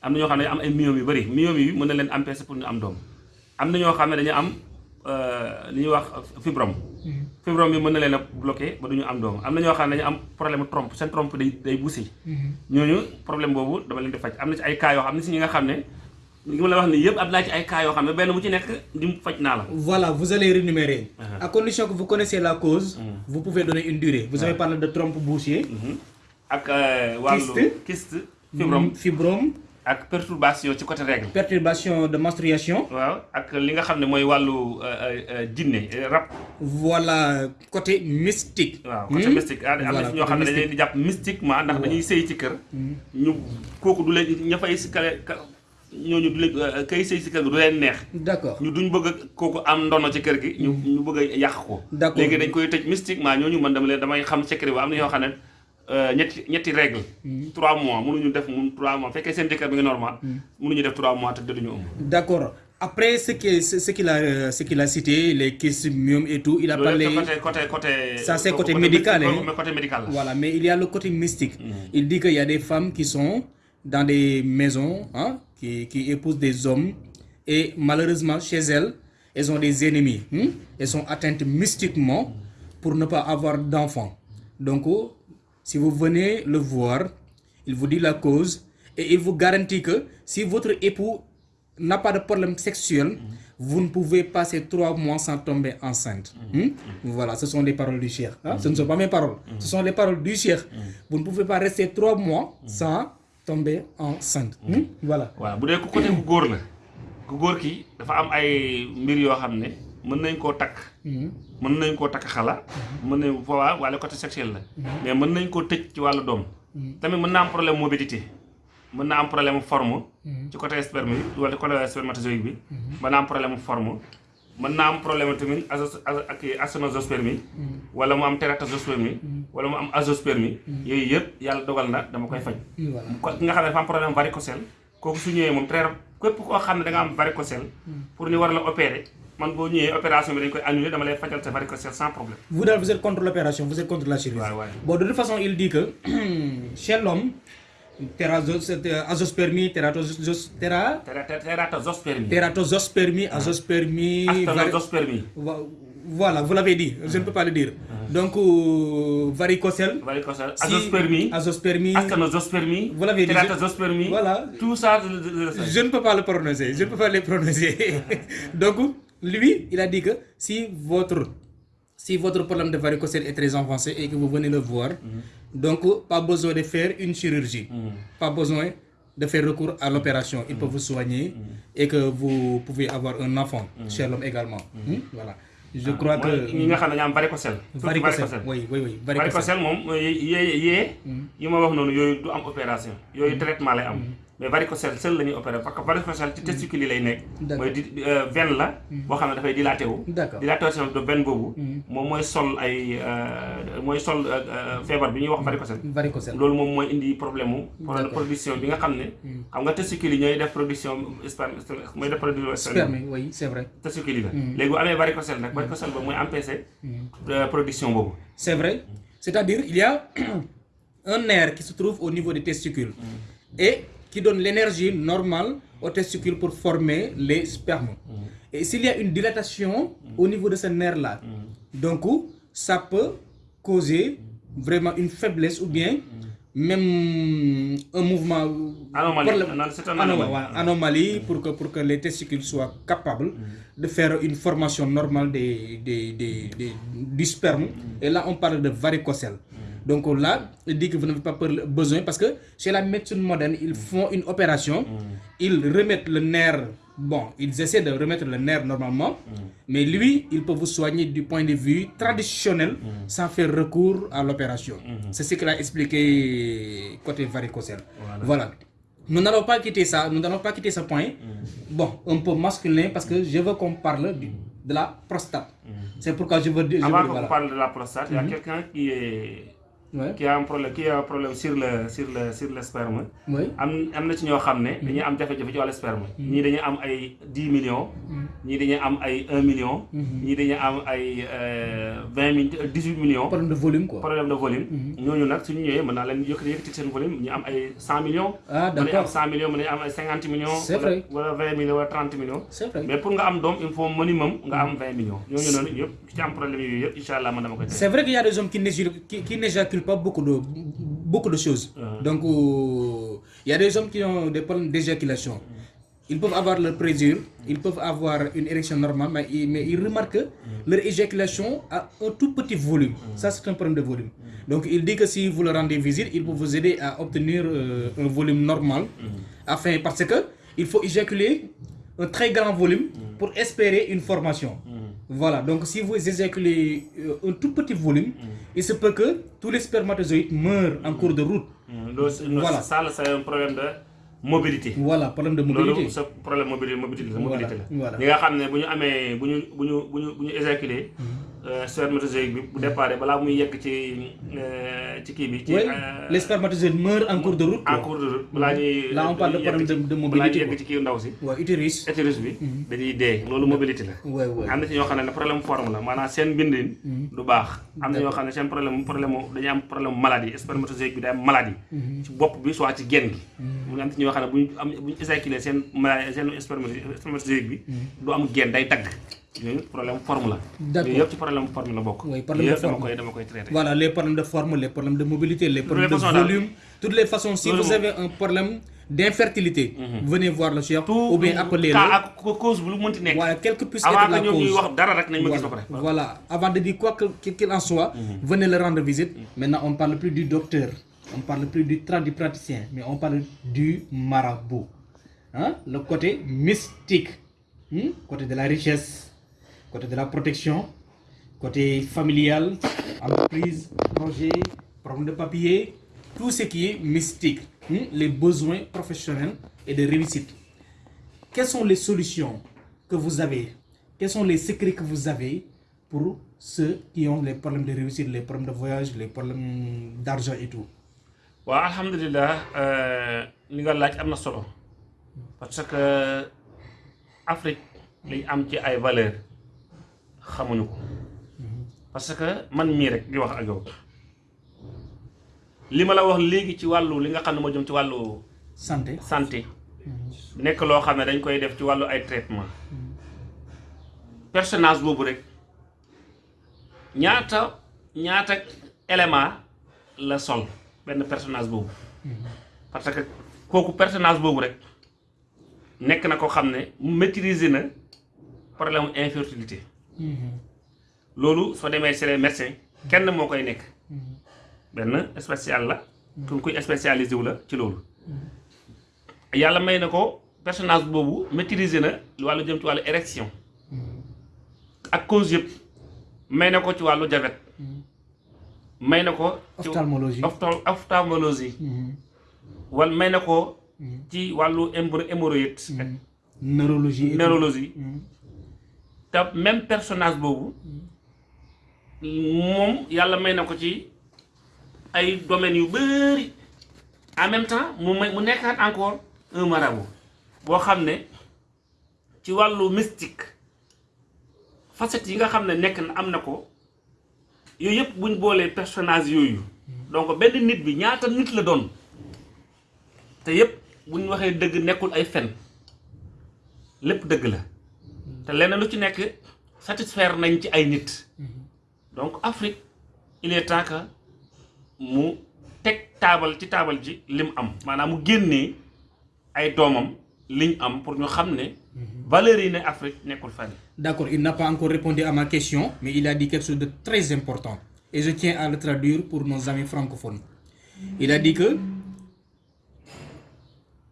Am na ñoo xam ne am ay myome yu bëri myome yi mën na leen empêcher pour ñu am doom. Am na ñoo xam ne dañu am euh, li ñuy wax fibrome. Fibrome bi mën na leen a bloqué ba du ñu am doom. Am na ñoo xam ne dañu am problème trompe. Seen trompe day day bouché ñooñu problème boobu dama leen di faj. Am na ci ay cas yoo xam ne si ñi nga xam ne li ma la wax nii yëpp am naa ci ay cas yoo xam ne benn bu ci nekk di faj naa la Voilà, vous allez rémunérer. Uh-huh. À condition que vous connaissez la cause, vous pouvez donner une durée. Vous avez parlé de trompe bouchée, ak euh, wàllu Kyste. kyste fibrome fibrome, ak perturbation ci côté règle perturbation de menstruation. waaw ak li nga xam ne mooy wàllu jinne rab Voilà, côté mystique. waaw côté Hmm? mystique am na Voilà, si ñoo côté xam ne dañ mystique. leen di jàpp mystiquement ndax dañuy sëy ci kër ñu kooku du leen ña fay si kale ka ñooñu du leen kay sëy si kër gi du leen neex D'accord. ñu duñ bëgg a kooku am ndono ci kër gi ñu ñu bëgg a yàq ko D'accord. léegi dañ koy tëj mystiquement ñooñu man dama leen damay xam secret bi am na ñoo xam ne euh, ñetti ñetti règle trois mois mënuñu def mun trois mois fekkee seen jëkkër bi nga normal mënuñu def trois mois te duñu ëmb D'accord. Après ce qu'il ce, ce qu'il a, euh, ce qu'il a cité, les questions et tout, il a parlé. côté côté Ça, c'est côté côté médical, hein. mais côté médical la Voilà, mais il y a le côté mystique. Il dit qu'il y a des femmes qui sont dans des maisons, hein, qui, qui épousent des hommes, et malheureusement, chez elles, elles ont des ennemis. hein. Elles sont atteintes mystiquement pour ne pas avoir d'enfants. Donc, oh, si vous venez le voir, il vous dit la cause, et il vous garantit que si votre époux n'a pas de problème sexuel, vous ne pouvez passer trois mois sans tomber enceinte. Hmm? Voilà, ce sont les paroles du cheikh. hein? Ce ne sont pas mes paroles. Ce sont les paroles du cheikh. Vous ne pouvez pas rester trois mois sans tomber enceinte. Hmm? Voilà. waaw bu dee ku côté ku góor la. Ku góor ki dafa am ay mbir yoo xam ne mën nañ koo takk. Mën nañ koo takk xala. Mën nañ foowaa wala côté sexuel la. Mais mën nañ koo tëj ci wàllu doom. Tamit mën naa am problème mobilité. Mën na am problème forme. Ci côté sperme wala côté spermatozoïde bi. Mën naa am problème forme mën naa am azo ak asténospermie wala mu am tératospermie wala mu am azoospermie yooyu yëpp yàlla dogal na dama koy faj. Ko nga xam ne dafa am problème varicocèle kooku su ñëwee moom très képp koo xam ne da nga am varicocèle pour ñu war la opérer man boo ñëwee opération bi dañ koy annuler dama lay fajal sa varicocèle sans problème. Vous, là, vous êtes contre l'opération, vous êtes contre la chirurgie. Ouais, ouais. Bon, de toute façon, il dit que chez l'homme, azospermie, téra- tératospermie tératosospermie, azospermie, Voilà, vous l'avez dit, je ne peux pas le dire. Donc, euh, varicocèle, varicocèle. si- azoospermie azoospermie, ascanozospermie Vous l'avez dit, tératozospermie Voilà. tout ça je- ne peux pas le prononcer, je ne peux pas le prononcer. Donc, lui, il a dit que si votre, si votre problème de varicocèle est très avancé et que vous venez le voir, donc pas besoin de faire une chirurgie, pas besoin de faire recours à l'opération. Il peut vous soigner et que vous pouvez avoir un enfant chez l'homme également. Hmm? Voilà. Je crois mooy que... dañoo am varicocèle. Varicocèle, oui, oui, oui, varicocèle. varicocèle moom yee yee yi ma wax noonu yooyu du am opération. Yooyu traitement mais varicocèle seul la ñuy opéré parce que varicocèle ci testicule yi lay nekk. D'accord. mooy di euh, veine la boo xam ne dafay dilaté wu. De veine boobu moom mooy sol ay euh, mooy sol euh, feebar bi ñuy wax varicocèle. Varicocèle. loolu moom mooy indi problème mu problème production bi nga xam ne xam nga testicule yi ñooy def production sperme mooy def production Sperme, oui, c'est vrai. testicule yi la. Léegi bu amee varicocèle nag varicocèle boobu mooy empêcher production boobu. C'est vrai. C'est-à-dire, il y a un nerf qui se trouve au niveau des testicules. Et qui donne l'énergie normale aux testicules pour former les spermes. Et s'il y a une dilatation au niveau de ce nerf-là, donc ça peut causer vraiment une faiblesse ou bien même un mouvement Anomalie. c'est anomalie pour que, pour que les testicules soient capables de faire une formation normale des, des, des, des- du sperme. Et là, on parle de varicocèle. Donc là, il dit que vous n'avez pas peur- besoin parce que chez la médecine moderne, ils font une opération, ils remettent le nerf, bon, ils essaient de remettre le nerf normalement, mais lui, il peut vous soigner du point de vue traditionnel sans faire recours à l'opération. C'est ce qu'il a expliqué côté varicocèle. Voilà. Nous n'allons pas quitter ça, nous n'allons pas quitter ce point. Bon, un peu masculin parce que je veux qu'on parle du- de la prostate. C'est pourquoi je veux dire. Avant qu'on voilà. parle de la prostate, il y a quelqu'un qui est Ouais. qui a un problème qui a un problème sur le sur le sur le sperme. Oui. am am na ci ñoo xam ne dañuy am jafe-jafe ci wàllu sperme. Ñii dañuy am ay 10 millions. Ñii dañuy am ay 1 million. Ñii dañuy am ay euh, 20 mille 18 millions. Problème de volume quoi. problème de volume. Ñooñu nag suñu ñëwee mën naa leen yëkkati yëkkati seen volume ñu am ay 100 millions. Ah, mën nañu am d'accord. 100 millions mën nañu am ay 50 millions. C'est vrai. wala 20 millions wala 30 millions. C'est vrai. mais pour nga am doom il faut minimum nga am 20 millions. Ñooñu noonu yëpp ci am problème yooyu yëpp incha allah man dama koy C'est vrai qu'il y a des hommes qui n'éjaculent pas beaucoup de, beaucoup de choses. Donc, euh, il y a des hommes qui ont des problèmes d'éjaculation. Ils peuvent avoir leur plaisir, ils peuvent avoir une érection normale, mais, ils- mais ils remarquent que leur éjaculation a un tout petit volume. Ça, c'est un problème de volume. Donc, il dit que si vous leur rendez visite, il peut vous aider à obtenir euh, un volume normal. Afin, parce que il faut éjaculer un très grand volume pour espérer une formation. Voilà, donc si vous éjaculez euh, un tout petit volume, il se peut que tous les spermatozoïdes meurent en cours de route. c'est- loolu Voilà. ça c'est un problème de mobilité Voilà, problème de mobilité. sa problème mobilité mobilité la Voilà, mobilité la voilà. ñi nga xam ne bu éjaculé spermatozoïde bi bu départ balaa muy yegg ci euh, ci kii bi ci euh, les spermatozoïdes meurent en cours de route. en cours de route balaa ñuy Là, on parle de problème de- de balaa ñuy mobilité, yegg ci kii ndaw si. Ouais, utérus. utérus bi dañuy dee loolu mobilité la. Ouais, ouais. am na ci ñoo xam ne problème forme la maanaam seen bindin du baax. Am na ñoo xam ne seen problème problème dañuy am problème maladie spermatozoïde bi day am maladie. Ci bopp bi soit ci genn gi. Mu am ci ñoo xam ne bu ñu am bu ñu éjaculé seen maladie seen spermatozoïde spermatozoïde bi du am genn day tagg yooyu problème forme la D'accord. yëpp ci problème forme la bokk Oui, problème de yëpp dama forme. koy dama koy traité Voilà, les problèmes de forme, les problèmes de mobilité, les problèmes de volume, toutes les façons. Si vous avez un problème d'infertilité, venez voir le chef ou bien appelez-le. cas ak cause bu lu mënti nekk Voilà, quelle que puisse avant être que la ñoom ñuy cause. wax dara rek nañ ma gis ba Voilà. pare Voilà. Avant de dire quoi que- qu'il en soit, venez le rendre visite. Maintenant, on parle plus du docteur, on parle plus du tradipraticien, mais on parle du marabout. Hein? Le côté mystique, Hmm? côté de la richesse, côté de la protection, côté familial, entreprise, projet, problème de papier, tout ce qui est mystique, Hmm? les besoins professionnels et de réussite. Quelles sont les solutions que vous avez? Quels sont les secrets que vous avez pour ceux qui ont les problèmes de réussite, les problèmes de voyage, les problèmes d'argent et tout? Waaw alhamdulilah euh, li parce que Afrique xamuñu ko. Parce que man mii rek di wax ak yow. Li ma la wax léegi ci wàllu li nga xam ne moo jëm ci wàllu Santé. santé. Nekk loo xam ne dañ koy def ci wàllu ay traitement. Personnage boobu rek ñaata ñaata élément la sol benn personnage boobu? Parce que kooku personnage boobu rek nekk na ko xam ne maîtriser na problème infertilité loolu soo demee chez les médecins kenn moo koy nekk. Benn spécial la ku kuy spécialisé wu la ci loolu. Yàlla may na ko personnage boobu maîtriser na wàllu jëm ci wàllu érection. Ak cause yëpp may na ko ci wàllu diabète. May na ko ci Ophtalmologie. ophtal- ophtalmologie wala may na ko ci wàllu hémorro- hémorroïde neurologie. neurologie te même personnage boobu moom yàlla may na ko ci ay domaines yu bëri en même temps mu may encore un marabout boo xam ne ci wàllu mystique facette yi nga xam ne na am ko buñ boolee personnage yooyu. Donc benn nit bi ñaata nit la doon? Te yëpp buñ waxee dëgg nekkul ay fen. Lépp dëgg la te lenn lu ci nekk satisfaire nañ ci ay nit. Donc Afrique il est temps que mu teg taabal ci taabal ji lim am. Maanaam mu génnee ay doomam liñ am pour ñu xam ne valeurs yi ne Afrique nekkul fan D'accord, il n'a pas encore répondu à ma question, mais il a dit quelque chose de très important. Et je tiens à le traduire pour nos amis francophones. Il a dit que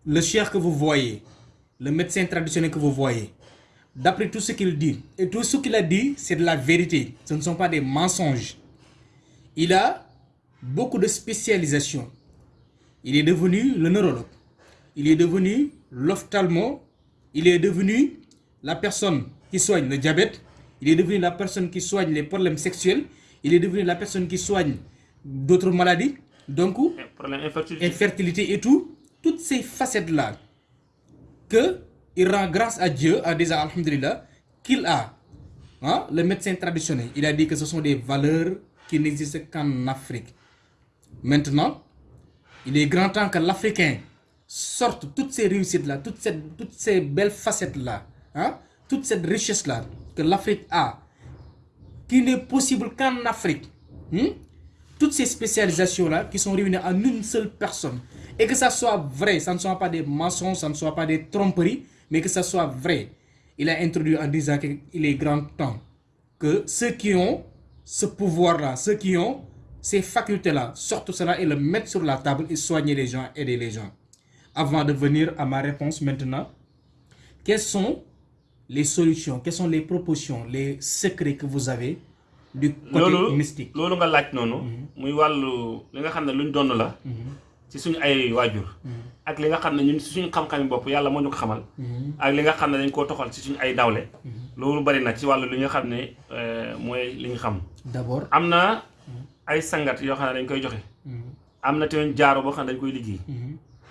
le cher que vous voyez, le médecin traditionnel que vous voyez, d'après tout ce qu'il dit, et tout ce qu'il a dit, c'est de la vérité. Ce ne sont pas des mensonges. Il a beaucoup de spécialisation. Il est devenu le neurologue. Il est devenu l'ophtalmo. Il est devenu la personne qui soigne le diabète. Il est devenu la personne qui soigne les problèmes sexuels. Il est devenu la personne qui soigne d'autres maladies. Donc, infertilité infertilité et tout. Toutes ces facettes-là que il rend grâce à Dieu en disant Alhamdulillah qu'il a. Hein, le médecin traditionnel, il a dit que ce sont des valeurs qui n'existent qu'en Afrique. Maintenant, il est grand temps que l'Africain sorte toutes ces réussites-là, toutes toutes ces belles facettes-là, hein, toute cette richesse-là que l'Afrique a, qui n'est possible qu'en Afrique. Hmm? Toutes ces spécialisations-là qui sont réunies en une seule personne. Et que ça soit vrai, ça ne soit pas des mensonges, ça ne soit pas des tromperies, mais que ça soit vrai. Il a introduit en disant qu'il est grand temps que ceux qui ont ce pouvoir-là, ceux qui ont ces facultés-là, sortent cela et le mettent sur la table et soigner les gens, aider les gens. Avant de venir à ma réponse maintenant, quelles sont les solutions, quelles sont les propositions, les secrets que vous avez du côté mystique? loolu nga laaj noonu muy wàllu li nga xam ne luñ donn la ci suñu ay waajur. Ak li nga xam ne ñun ci suñu xam-xami bopp yàlla moo ñu ko xamal. Ak li nga xam ne dañ koo toxal ci suñu ay dawle. Loolu bari na ci wàllu li nga xam ne euh, mooy li ñu xam. D'abord, am na ay sangat yoo xam ne dañ koy joxe. Am na tamit jaaro boo xam ne dañ koy liggéey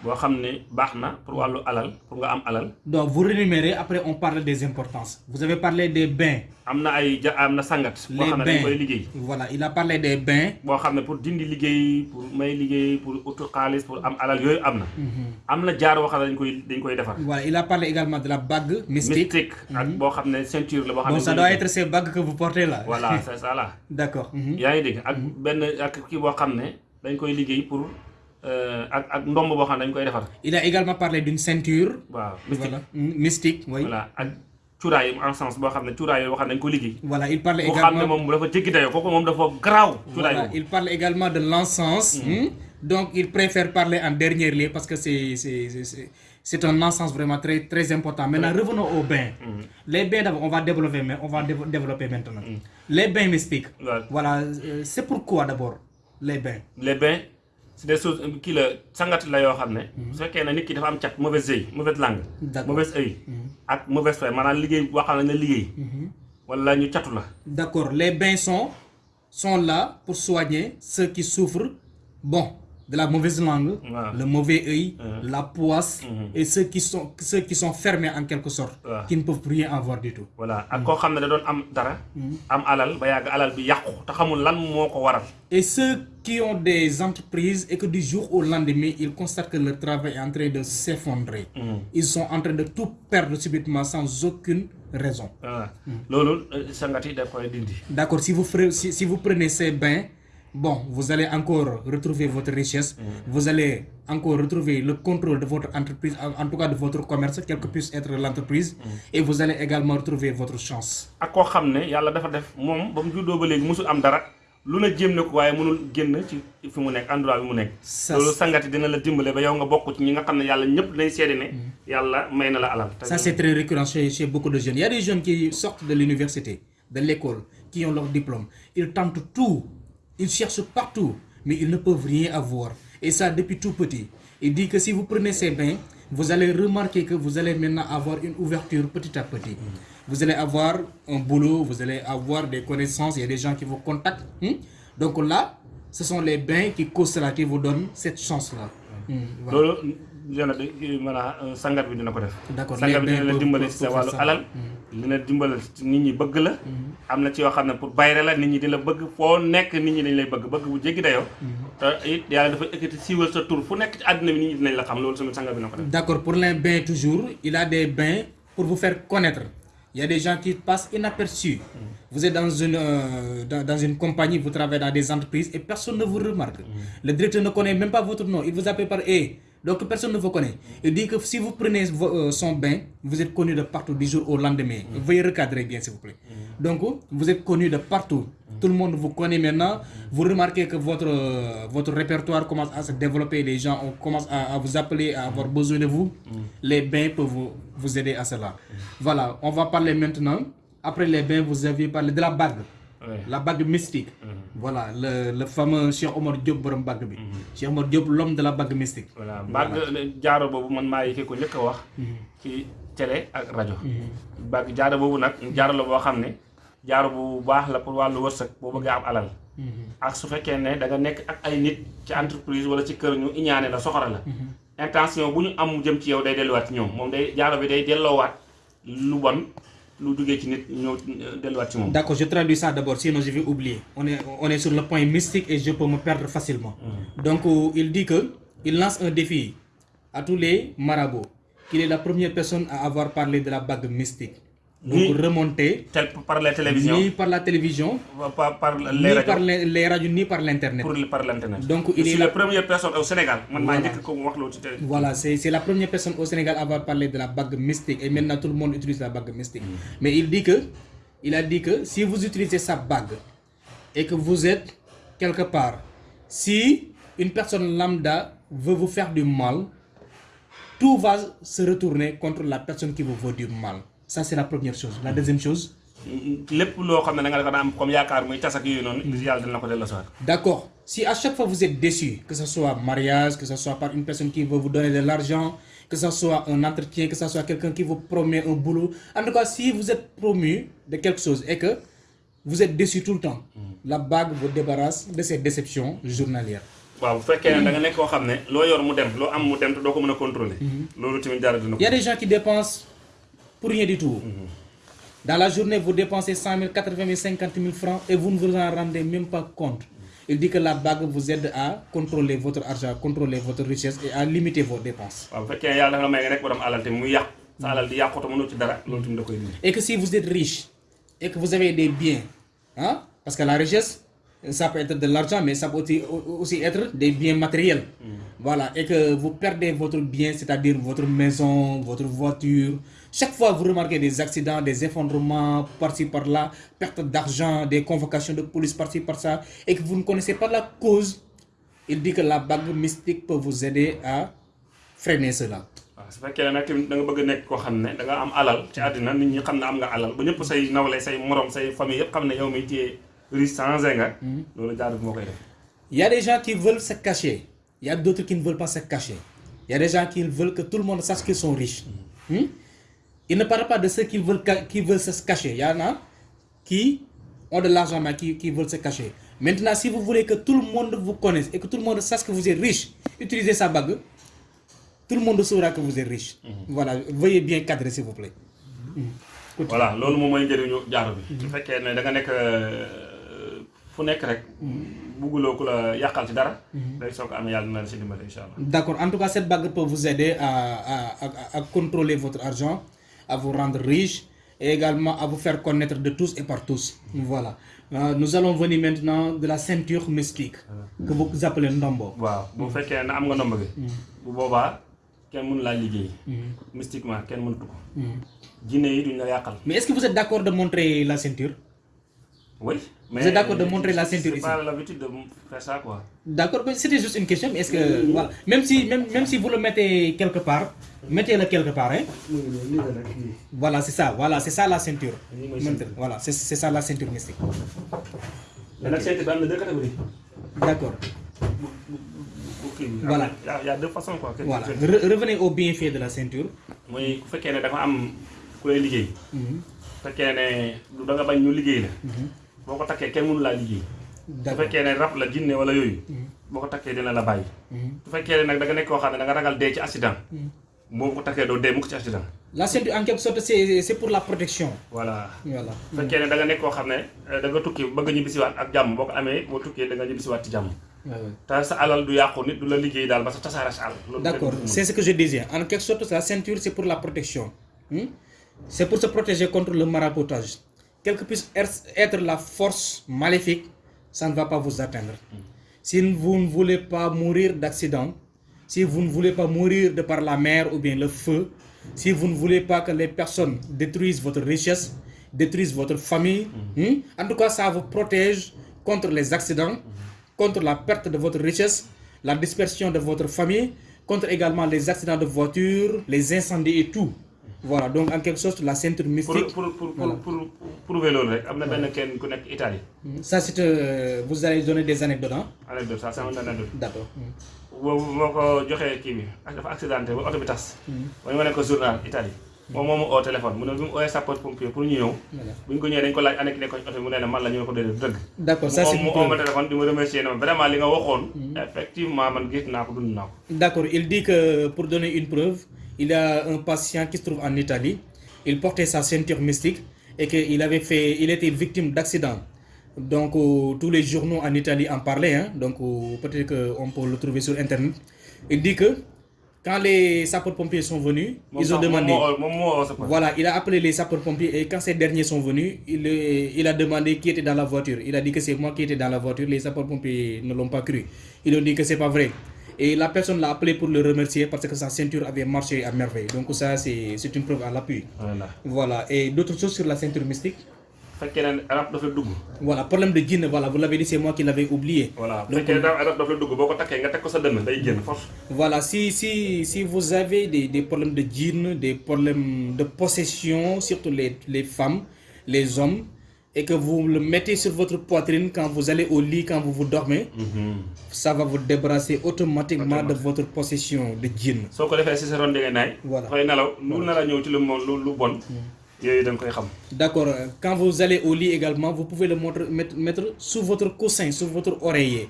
boo xam ne baax na pour wàllu alal pour nga am alal donc vous rémunérez, après on parle des importances. Vous avez parlé des bains, am na ay ja am na sangat boo les xam ne dañ koy bains. liggéey Voilà, il a parlé des bains. boo xam ne pour dindi liggéey pour may liggéey pour utu xaalis pour am alal yooyu am na am na jaar boo xam ne dañ koy dañ koy defar Voilà, il a parlé également de la bague mystique. mystique ak boo xam ne ceinture la boo xam Bon, ne ça doit être ces bagues que vous portez là. voilà c'est ça là D'accord. Mhm. yaa ngi dégg ak benn ak kii boo xam ne dañ koy liggéey pour euh, ak ak ndomb boo xam ne dañ koy defar Il a également parlé d'une ceinture. waaw mystique Voilà. Mystique, oui. voilà ak cuuraay en sens boo xam ne cuuraay boo xam ne dañ koy liggéey Voilà, il parle boo xam ne également. moom dafa jéggi dayoo kooku moom dafa garaaw cuuraay Voilà, boobu il parle également de l'encens. hmm? Donc, il préfère parler en dernier lieu parce que c'est un encens vraiment très, très important. Maintenant, revenons aux bains. Les bains, d'abord, on va développer, mais on va dévo- développer maintenant. Les bains mystiques. waaw Voilà, euh, c'est pourquoi d'abord les bains? les bains c'est des choses kii la sangat la yoo xam ne. Su fekkee ne nit ki dafa am cat mauvaise œil mauvaise langue D'accord. mauvaise œil ak mauvaise foi maanaam liggéey boo xam ne la liggéey. Wala ñu catu la. D'accord, les bains sont, sont là pour soigner ceux qui souffrent, bon, de la mauvaise langue, Ouais. le mauvais œil, la poisse, et ceux qui, sont, ceux qui sont fermés en quelque sorte, Ouais. qui ne peuvent rien avoir du tout. voilà. Ak koo xam ne da doon am dara am alal ba yàgg alal bi yàqu te xamul lan moo ko waral. Et ceux qui ont des entreprises et que du jour au lendemain, ils constatent que leur travail est en train de s'effondrer. Ils sont en train de tout perdre subitement sans aucune raison. loolu euh, D'accord, si vous, ferez- si, si vous prenez ces bains, bon, vous allez encore retrouver votre richesse, vous allez encore retrouver le contrôle de votre entreprise, en, tout cas de votre commerce, quelle que puisse être l'entreprise, et vous allez également retrouver votre chance. xam ne lu ne jéem na ko waaye mënul génn ci fi mu nekk endroit bi mu nekk Ça, loolu sangat yi dina la dimbale ba yow nga bokk ci ñi nga xam ne yàlla ñëpp dañ seede ne yàlla may na la alal te Ça, c'est très récurrent chez, chez beaucoup de jeunes. Il y a des jeunes qui sortent de l'université, de l'école, qui ont leur diplôme. Ils tentent tout, ils cherchent partout, mais ils ne peuvent rien avoir. Et ça, depuis tout petit. Il dit que si vous prenez ces bains, vous allez remarquer que vous allez maintenant avoir une ouverture petit à petit. Vous allez avoir un boulot, vous allez avoir des connaissances, il y a des gens qui vous contactent. hmm? Donc là, ce sont les bains qui causent cela, qui vous donnent cette chance-là. Hmm, voilà. sangat bi dina ko def D'accord, sangat bi les dina la bains dimbale pour- ci sa pour wàllu ça. alal dina dimbale ci nit ñi bëgg la am na ci yoo xam ne pour bayre la nit ñi di la bëgg foo nekk nit ñi dañ lay bëgg bëgg bu jéggi dayoo te it yàlla dafa ekkati siiwal sa tur fu nekk ci àddina bi nit ñi dinañ la xam loolu sama sangat bi na ko def D'accord, pour les bains toujours, il a des bains pour vous faire connaître. Il y a des gens qui passent inaperçus. Vous êtes dans une, euh, dans, dans une compagnie, vous travaillez dans des entreprises et personne ne vous remarque. Le directeur ne connaît même pas votre nom. Il vous appelle par E. Donc personne ne vous connaît. Il dit que si vous prenez euh, son bain, vous êtes connu de partout du jour au lendemain. Veuillez recadrer bien s'il vous plaît. Donc vous êtes connu de partout. Tout le monde vous connaît maintenant. Vous remarquez que votre, euh, votre répertoire commence à se développer. Les gens on commence à, à vous appeler, à avoir besoin de vous. Les bains peuvent vous, vous aider à cela. Voilà, on va parler maintenant. Après les bains, vous avez parlé de la bague. Ouais. La bague mystique. Voilà, le, le fameux Cheikh Omar Diop borom bague bi. Cheikh Omar Diop, l'homme de la bague mystique. voilà baag jaaro boobu man maa yi ki ko a wax ci télé ak rajo. Baag jaaro boobu nag jaaro la boo xam ne jaaro bu baax la pour wàllu wërsëg boo bëggee am alal. Ak su fekkee ne da nga nekk ak ay nit ci entreprise wala ci kër ñu iñaane la soxora la. Intention bu ñu am jëm ci yow day delluwaat ci ñoom. Moom day jaaro bi day delloowaat lu bon moom D'accord, je traduis ça d'abord, sinon je vais oublier. On est, on est sur le point mystique et je peux me perdre facilement. Donc, euh, il dit que il lance un défi à tous les marabouts, qu'il est la première personne à avoir parlé de la bague mystique. Donc, tel par la télévision. Ni par la télévision, par par ni par les, les radios, ni par l'internet. par l'internet. Donc, il est suis la- la première personne au Sénégal. Voilà. Voilà, c'est la première personne au Sénégal à avoir parlé de la bague mystique. Et maintenant tout le monde utilise la bague mystique. Mais il dit que, il a dit que si vous utilisez sa bague et que vous êtes quelque part, si une personne lambda veut vous faire du mal, tout va se retourner contre la personne qui vous veut du mal. Ça, c'est la première chose. La deuxième chose, lépp loo xam ne da nga def am comme yaakaar muy tas ak yooyu noonu yàlla dina ko delloo si waat D'accord. Si à chaque fois vous êtes déçu, que ce soit mariage, que ce soit par une personne qui veut vous donner de l'argent, que ce soit un entretien, que ce soit quelqu'un qui vous promet un boulot, en tout cas, si vous êtes promu de quelque chose et que vous êtes déçu tout le temps, la bague vous débarrasse de ces déceptions journalières. waaw bu fekkee ne da nga nekk koo xam ne loo yor mu dem loo am mu dem te doo ko mën a contrôler loolu tamit dara dina Il y a des gens qui dépensent pour rien du tout. Dans la journée, vous dépensez 100 000, 80 000, 50 000 francs et vous ne vous en rendez même pas compte. Il dit que la bague vous aide à contrôler votre argent, contrôler votre richesse et à limiter vos dépenses. Et que si vous êtes riche et que vous avez des biens, hein, parce que la richesse, ça peut être de l'argent, mais ça peut aussi, aussi être des biens matériels. Voilà, et que vous perdez votre bien, c'est-à-dire votre maison, votre voiture. Chaque fois, vous remarquez des accidents, des effondrements par-ci, par-là, perte d'argent, des convocations de police par-ci, par-ça, et que vous ne connaissez pas la cause, il dit que la bague mystique peut vous aider à freiner cela. waaw su fekkee ne nag tamit da nga bëgg a nekk koo xam ne da nga am alal ci àddina nit ñi xam ne am nga alal ba ñëpp say nawle say morom say famille yëpp xam ne yow mi téye riche changé nga loolu jaar moo koy def Il y a des gens qui veulent se cacher. Il y a d'autres qui ne veulent pas se cacher. Il y a des gens qui veulent que tout le monde sache qu'ils sont riches. Hmm? Il ne parle pas de ceux qui veulent, qui veulent se cacher. Il y en a qui ont de l'argent mais qui, qui veulent se cacher. Maintenant, si vous voulez que tout le monde vous connaisse et que tout le monde sache que vous êtes riche, utilisez sa bague. Tout le monde saura que vous êtes riche. Voilà, veuillez bien cadrer s'il vous plaît. voilà jaaro bi su fekkee ne da nga nekk euh, fu nekk rek bugguloo ku la yàqal ci dara day soo ko amee yàlla la si dimbale incha allah D'accord. En tout cas, cette bague peut vous aider à, à, à- à contrôler votre argent, à vous rendre riche et également à vous faire connaître de tous et par tous. Voilà. Euh, nous allons venir maintenant de la ceinture mystique que vous appelez Ndombo. waaw bu fekkee ne am nga ndomb gi bu boobaa kenn mënu laa liggéey. Mystiquement duñ la yàqal. Mais est-ce que vous êtes d'accord de montrer la ceinture? Oui Vous êtes d'accord de montrer la ceinture c'est ici? pas l'habitude de faire ça quoi D'accord, mais c'était juste une question, mais est-ce que... Voilà. Même si, même, même si vous le mettez quelque part, mettez-le quelque part, hein Voilà, c'est ça, voilà, c'est ça la ceinture. Voilà, c'est c'est ça la ceinture mystique. bi am na deux catégories D'accord. bi Voilà. a y a deux façons quoi Voilà. Re- revenez au bienfait de la ceinture. mooy ku fekkee ne dafa am ku lay liggéey bu fekkee ne du da nga bañ ñu liggéey la boo ko takkee kenn mënu laa liggéey bu D'accord. fekkee ne rab la jinne wala yooyu boo ko takkee dina la bàyyi bu fekkee ne nag da nga nekk koo xam ne da nga ragal dee ci accident boo ko takkee doo dee mukk ci accident La ceinture, en quelque sorte, c'est c'est pour la protection. voilà Voilà. bu fekkee ne da nga nekk koo xam ne da nga tukki bëgg a ñibbisiwaat ak jàmm boo ko amee boo tukkee da nga ñibbisiwaat ci jàmm Ouais, ouais. te sa alal du yàqu nit du la liggéey daal ba sa tasaare sa alal loolu D'accord, c'est ce que je disais. En quelque sorte, la ceinture, c'est pour la protection. Hmm? C'est pour se protéger contre le maraboutage. Quelle que puisse être la force maléfique, ça ne va pas vous atteindre. Si vous ne voulez pas mourir d'accident, si vous ne voulez pas mourir de par la mer ou bien le feu, si vous ne voulez pas que les personnes détruisent votre richesse, détruisent votre famille, hmm? en tout cas, ça vous protège contre les accidents, contre la perte de votre richesse, la dispersion de votre famille, contre également les accidents de voiture, les incendies et tout. Voilà, donc en quelque sorte, la ceinture mystique, pour pour pour pour prouver loolu rek am na benn kenn ku nekk Italie. Ça c'est, euh, vous allez donner des anecdotes, hein? anecdote ça c'est une anecdote. D'accord. boobu moo ko joxee kii bi dafa accidenté ba oto bi tas. Ba ñu wane ko journal Italie. Moom moo ma oo téléphone mu ne bi mu ooyee sapeur pompier pour ñu ñëw Voilà. bu ñu ko ñëwee dañ ko laaj ana ki nekkoon ci oto bi? Mu ne ne man la ñu ne ko déedéet dëgg. D'accord, ça c'est mu une oo ma preuve. téléphone di ma remercier ne ma vraiment li nga waxoon effectivement man gis naa ko dund naa ko. D'accord, il dit que pour donner une preuve, il y a un patient qui se trouve en Italie, il portait sa ceinture mystique et qu'il avait fait, il était victime d'accident. Donc euh, tous les journaux en Italie en parlaient, hein, donc euh, peut-être qu'on peut le trouver sur internet. Il dit que quand les sapeurs-pompiers sont venus, ils ont demandé. sapeur Voilà, il a appelé les sapeurs-pompiers et quand ces derniers sont venus, il a demandé qui était dans la voiture. Il a dit que c'est moi qui étais dans la voiture. Les sapeurs-pompiers ne l'ont pas cru. Ils ont dit que c'est pas vrai. Et la personne l'a appelé pour le remercier parce que sa ceinture avait marché à merveille. Donc ça, c'est une preuve à l'appui. voilà Voilà. Et d'autres choses sur la ceinture mystique? Voilà, problème de djinn, voilà, vous l'avez dit, c'est moi qui l'avais oublié. voilà Donc, Voilà, si, si, si vous avez des, des problèmes de djinn, des problèmes de possession, surtout les, les femmes, les hommes, et que vous le mettez sur votre poitrine quand vous allez au lit, quand vous vous dormez, ça va vous débarrasser automatiquement de votre possession de djinn. si ron di nga naay Voilà. xëy nelaw lu nar a ñëw ci lu mo lu lu bon. Yooyu da nga koy xam. D'accord, euh, quand vous allez au lit également, vous pouvez le mettre, mettre sous votre coussin, sous votre oreiller.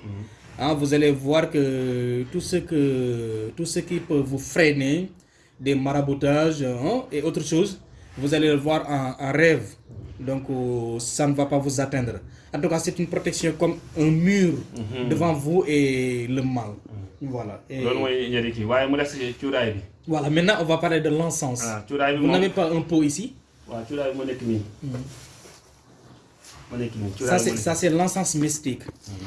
Hein, vous allez voir que tout ce, que tout ce qui peut vous freiner, des maraboutages hein, et autre chose, vous allez le voir en, en rêve. Donc euh, ça ne va pas vous atteindre. En tout cas, c'est une protection comme un mur devant vous et le mal. Voilà. Et voilà, maintenant on va parler de l'encens. bi Vous n'avez pas un pot ici? Nii Ça, c'est l'encens mystique.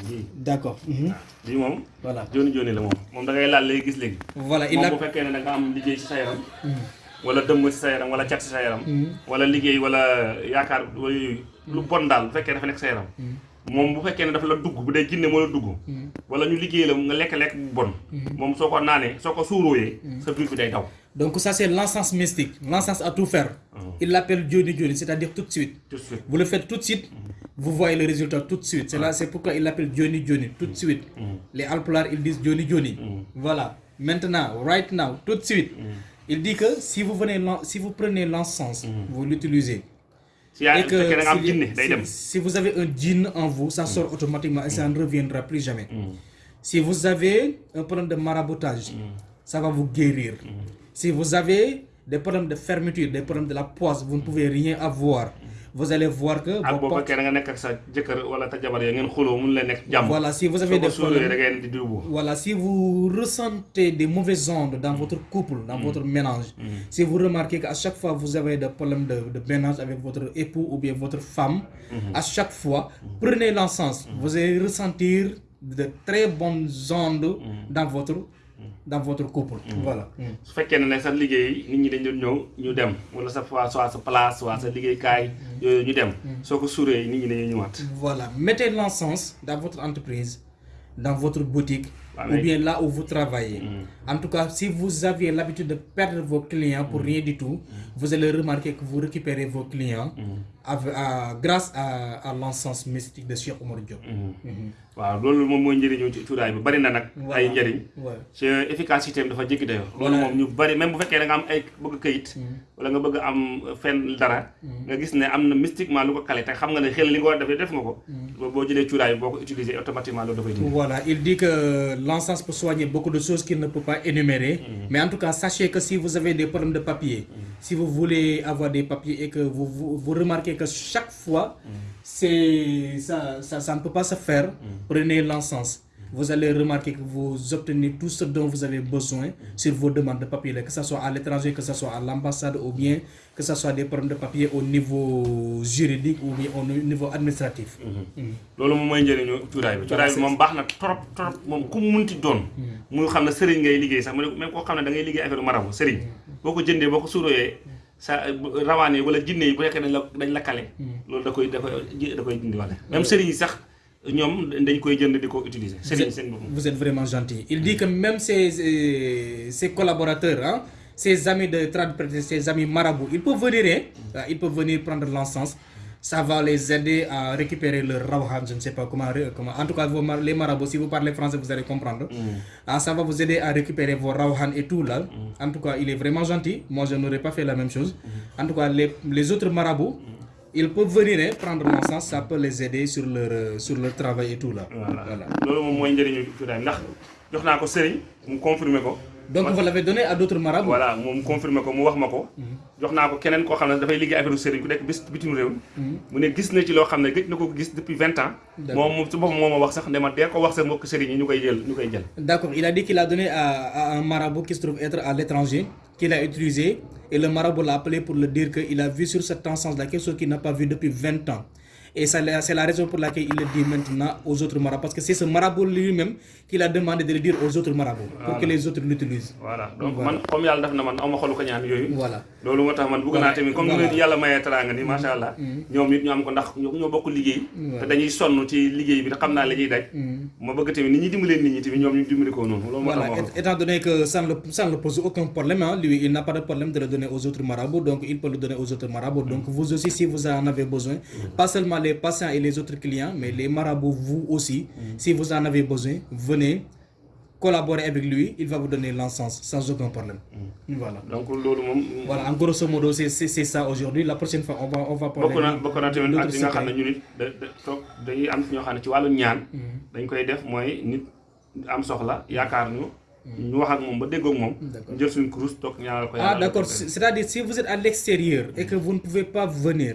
nii D'accord. Mhm. bii moom Voilà. Voilà, il a... wala dëmm ci sa yaram wala cat ci sa yaram wala liggéey wala yaakaar wala yooyu lu bon daal bu fekkee dafa nekk sa yaram moom bu fekkee ne dafa la dugg bu dee jinne moo la dugg wala ñu liggéey la nga lekk-lekk bu bon moom soo ko naanee soo ko suurooyee sa biir bi day daw Donc ça, c'est l'encens mystique. L'encens à tout faire. Il l'appelle Johnny Johnny, c'est-à-dire tout de suite. tout de suite Vous le faites tout de suite, vous voyez le résultat tout de suite. C'est là, c'est pourquoi il l'appelle Johnny Johnny, tout de suite. Les Alpolars, ils disent Johnny Johnny. Voilà. Maintenant, right now, tout de suite. Il dit que si vous, venez, l'en- si vous prenez l'encens, vous l'utilisez. si Et que si, si vous avez un djinn en vous, ça sort automatiquement et ça ne reviendra plus jamais. Si vous avez un problème de maraboutage, ça va vous guérir. Si vous avez des problèmes de fermeture, des problèmes de la poisse, vous ne pouvez rien avoir. Vous allez voir que ak vos boo portes- fekkee da nga nekk ak sa jëkkër wala ta jabar ya ngeen xuloo mun leen nekk jàmm. Voilà si vous avez des da problèmes ngeen di duubu Voilà, si vous ressentez des mauvaises ondes dans votre couple, dans votre ménage, si vous remarquez qu'à chaque fois vous avez des problèmes de, de ménage avec votre époux ou bien votre femme, à chaque fois, prenez l'encens. Vous allez ressentir de très bonnes ondes dans votre, dans votre couple. Voilà. su fekkee ne nag sa liggéey nit ñi dañ doon ñëw ñu dem. Wala sa fois soit sa place soit sa liggéeykaay yooyu ñu dem. Soo ko suuree nit ñi dañuy ñëwaat. Voilà, mettez l'encens dans votre entreprise, dans votre boutique, ou bien là où vous travaillez. En tout cas, si vous aviez l'habitude de perdre vos clients pour rien du tout, vous allez remarquer que vous récupérez vos clients à- grâce à, à l'encens mystique de Cheikh Omar Diop. Mhm. waaw loolu moom mooy njëriñu ci cuuraay bi. Bari na nag ay njëriñ. Ouais. ci efficacité am dafa jéggi dayoo. Loolu moom ñu bari même bu fekkee da nga am ay bëgg këyit wala nga bëgg am fenn dara nga gis ne am na mystiquement lu ko kale te xam nga ne xel li nga war a def def nga ko. Boo boo jëlee cuuraay bi boo ko utiliser automatiquement loolu dafay dindi. Voilà, il dit que l'encens peut soigner beaucoup de choses qu'il ne peut pas énumérer. Mais en tout cas, sachez que si vous avez des problèmes de papier, si vous voulez avoir des papiers et que vous, vous, vous remarquez que chaque fois, c'est ça, ça, ne peut pas se faire, prenez l'encens. Vous allez remarquer que vous obtenez tout ce dont vous avez besoin sur vos demandes de papier, que ce soit à l'étranger, que ce soit à l'ambassade ou bien que ce soit des problèmes de papier au niveau juridique ou bien au niveau administratif. Sa rawaan yi wala jinne yi bu fekkee dañ la dañ la kale. Loolu da koy da koy da koy dindi wale même sëriñ yi sax ñoom dañ koy jënd di ko utiliser. Sëriñ seen boppam Vous êtes vraiment gentil. Il dit que même ses, euh, ses collaborateurs, hein, ses amis de trad- ses amis marabouts, ils peuvent venir, hein, euh, ils peuvent venir prendre l'encens. Ça va les aider à récupérer leur rawhan, je ne sais pas comment, comment. En tout cas, mar- les marabouts, si vous parlez français, vous allez comprendre. Ah, ça va vous aider à récupérer vos rawhan et tout là. En tout cas, il est vraiment gentil. Moi, je n'aurais pas fait la même chose. En tout cas, les, les autres marabouts, ils peuvent venir hein, prendre l'encens, ça peut les aider sur leur, euh, sur leur travail et tout là. voilà loolu moom Donc vous l'avez donné à d'autres marabouts. voilà moom confirmer ko mu wax ma ko. Jox naa ko keneen koo xam ne dafay liggéey affaire sëriñ ku nekk bis bitim réew. Mu ne gis na ci loo xam ne gëj na ko gis depuis vingt ans. Moom su boppam moo ma wax sax ne ma dee ko wax sa mbokk sëriñ yi ñu koy jël ñu koy jël. D'accord, il a dit qu'il a donné à, à un marabout qui se trouve être à l'étranger, qu'il a utilisé, et le marabout l'a appelé pour le dire qu'il a vu sur cet encens-là quelque chose qu'il n'a pas vu depuis 20 ans. Et c'est la raison pour laquelle il le dit maintenant aux autres marabouts. Parce que c'est ce marabout lui-même qui a demandé de le dire aux autres marabouts, pour que les autres l'utilisent. voilà. Donc man comme yàlla def na man aw ma xolu ko ñaan yooyu. Voilà. loolu moo tax man bëgg naa tamit comme ni leen yàlla mayee teraanga ni macha allah ñoom nit ñu am ko ndax ñoo ñoo bokk liggéey. Te dañuy sonn ci liggéey bi xam naa la ñuy daj. Ma bëgg tamit nit ñi dimbaleen nit ñi tamit ñoom ñu dimbali ko noonu. Loolu moo tax Voilà, ma étant donné que ça ne, le, ça ne pose aucun problème, hein, lui, il n'a pas de problème de le donner aux autres marabouts, donc il peut le donner aux autres marabouts. Donc vous aussi, si vous en avez besoin, pas seulement les patients et les autres clients, mais les marabouts, vous aussi, si vous en avez besoin, venez collaborer avec lui, il va vous donner l'encens sans aucun problème. Voilà. donc Voilà, en grosso modo, c'est ça aujourd'hui. La prochaine fois, on va, on va parler bokk na bokk na tamit ak d'autres li nga xam ne secrets. ñu nit da da toog dañuy am ñoo xam ne ci wàllu ñaan dañ koy def mooy nit am soxla yaakaar ñu ñu wax ak moom ba déggoog moom ñu jël suñu kurus toog ñaanal ko Ah yàlla d'accord, C'est- c'est-à-dire si vous êtes à l'extérieur et que vous ne pouvez pas venir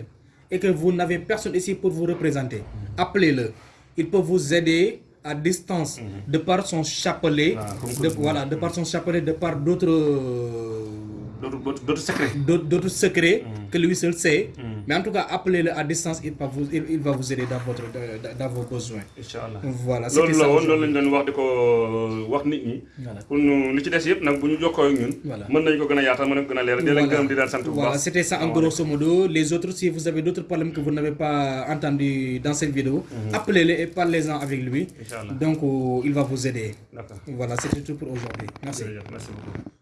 et que vous n'avez personne ici pour vous représenter, appelez-le. Il peut vous aider à distance de par son chapelet, Ah, de, voilà, de par son chapelet, de par d'autres euh, dootu dootu dootu secret d'autres d'autres secrets que lui seul sait. Mais en tout cas, appelez-le à distance, il va vous, il, il va vous aider dans, votre, dans, dans vos besoins. Voilà, ça pour Voilà. c'était en grosso modo. Les autres, si vous avez d'autres problèmes que vous n'avez pas dans cette vidéo, appelez-le et parlez-en avec lui. Donc, euh, il va vous aider. Voilà, c'était tout pour aujourd'hui. Merci. jërëjëf merci beaucoup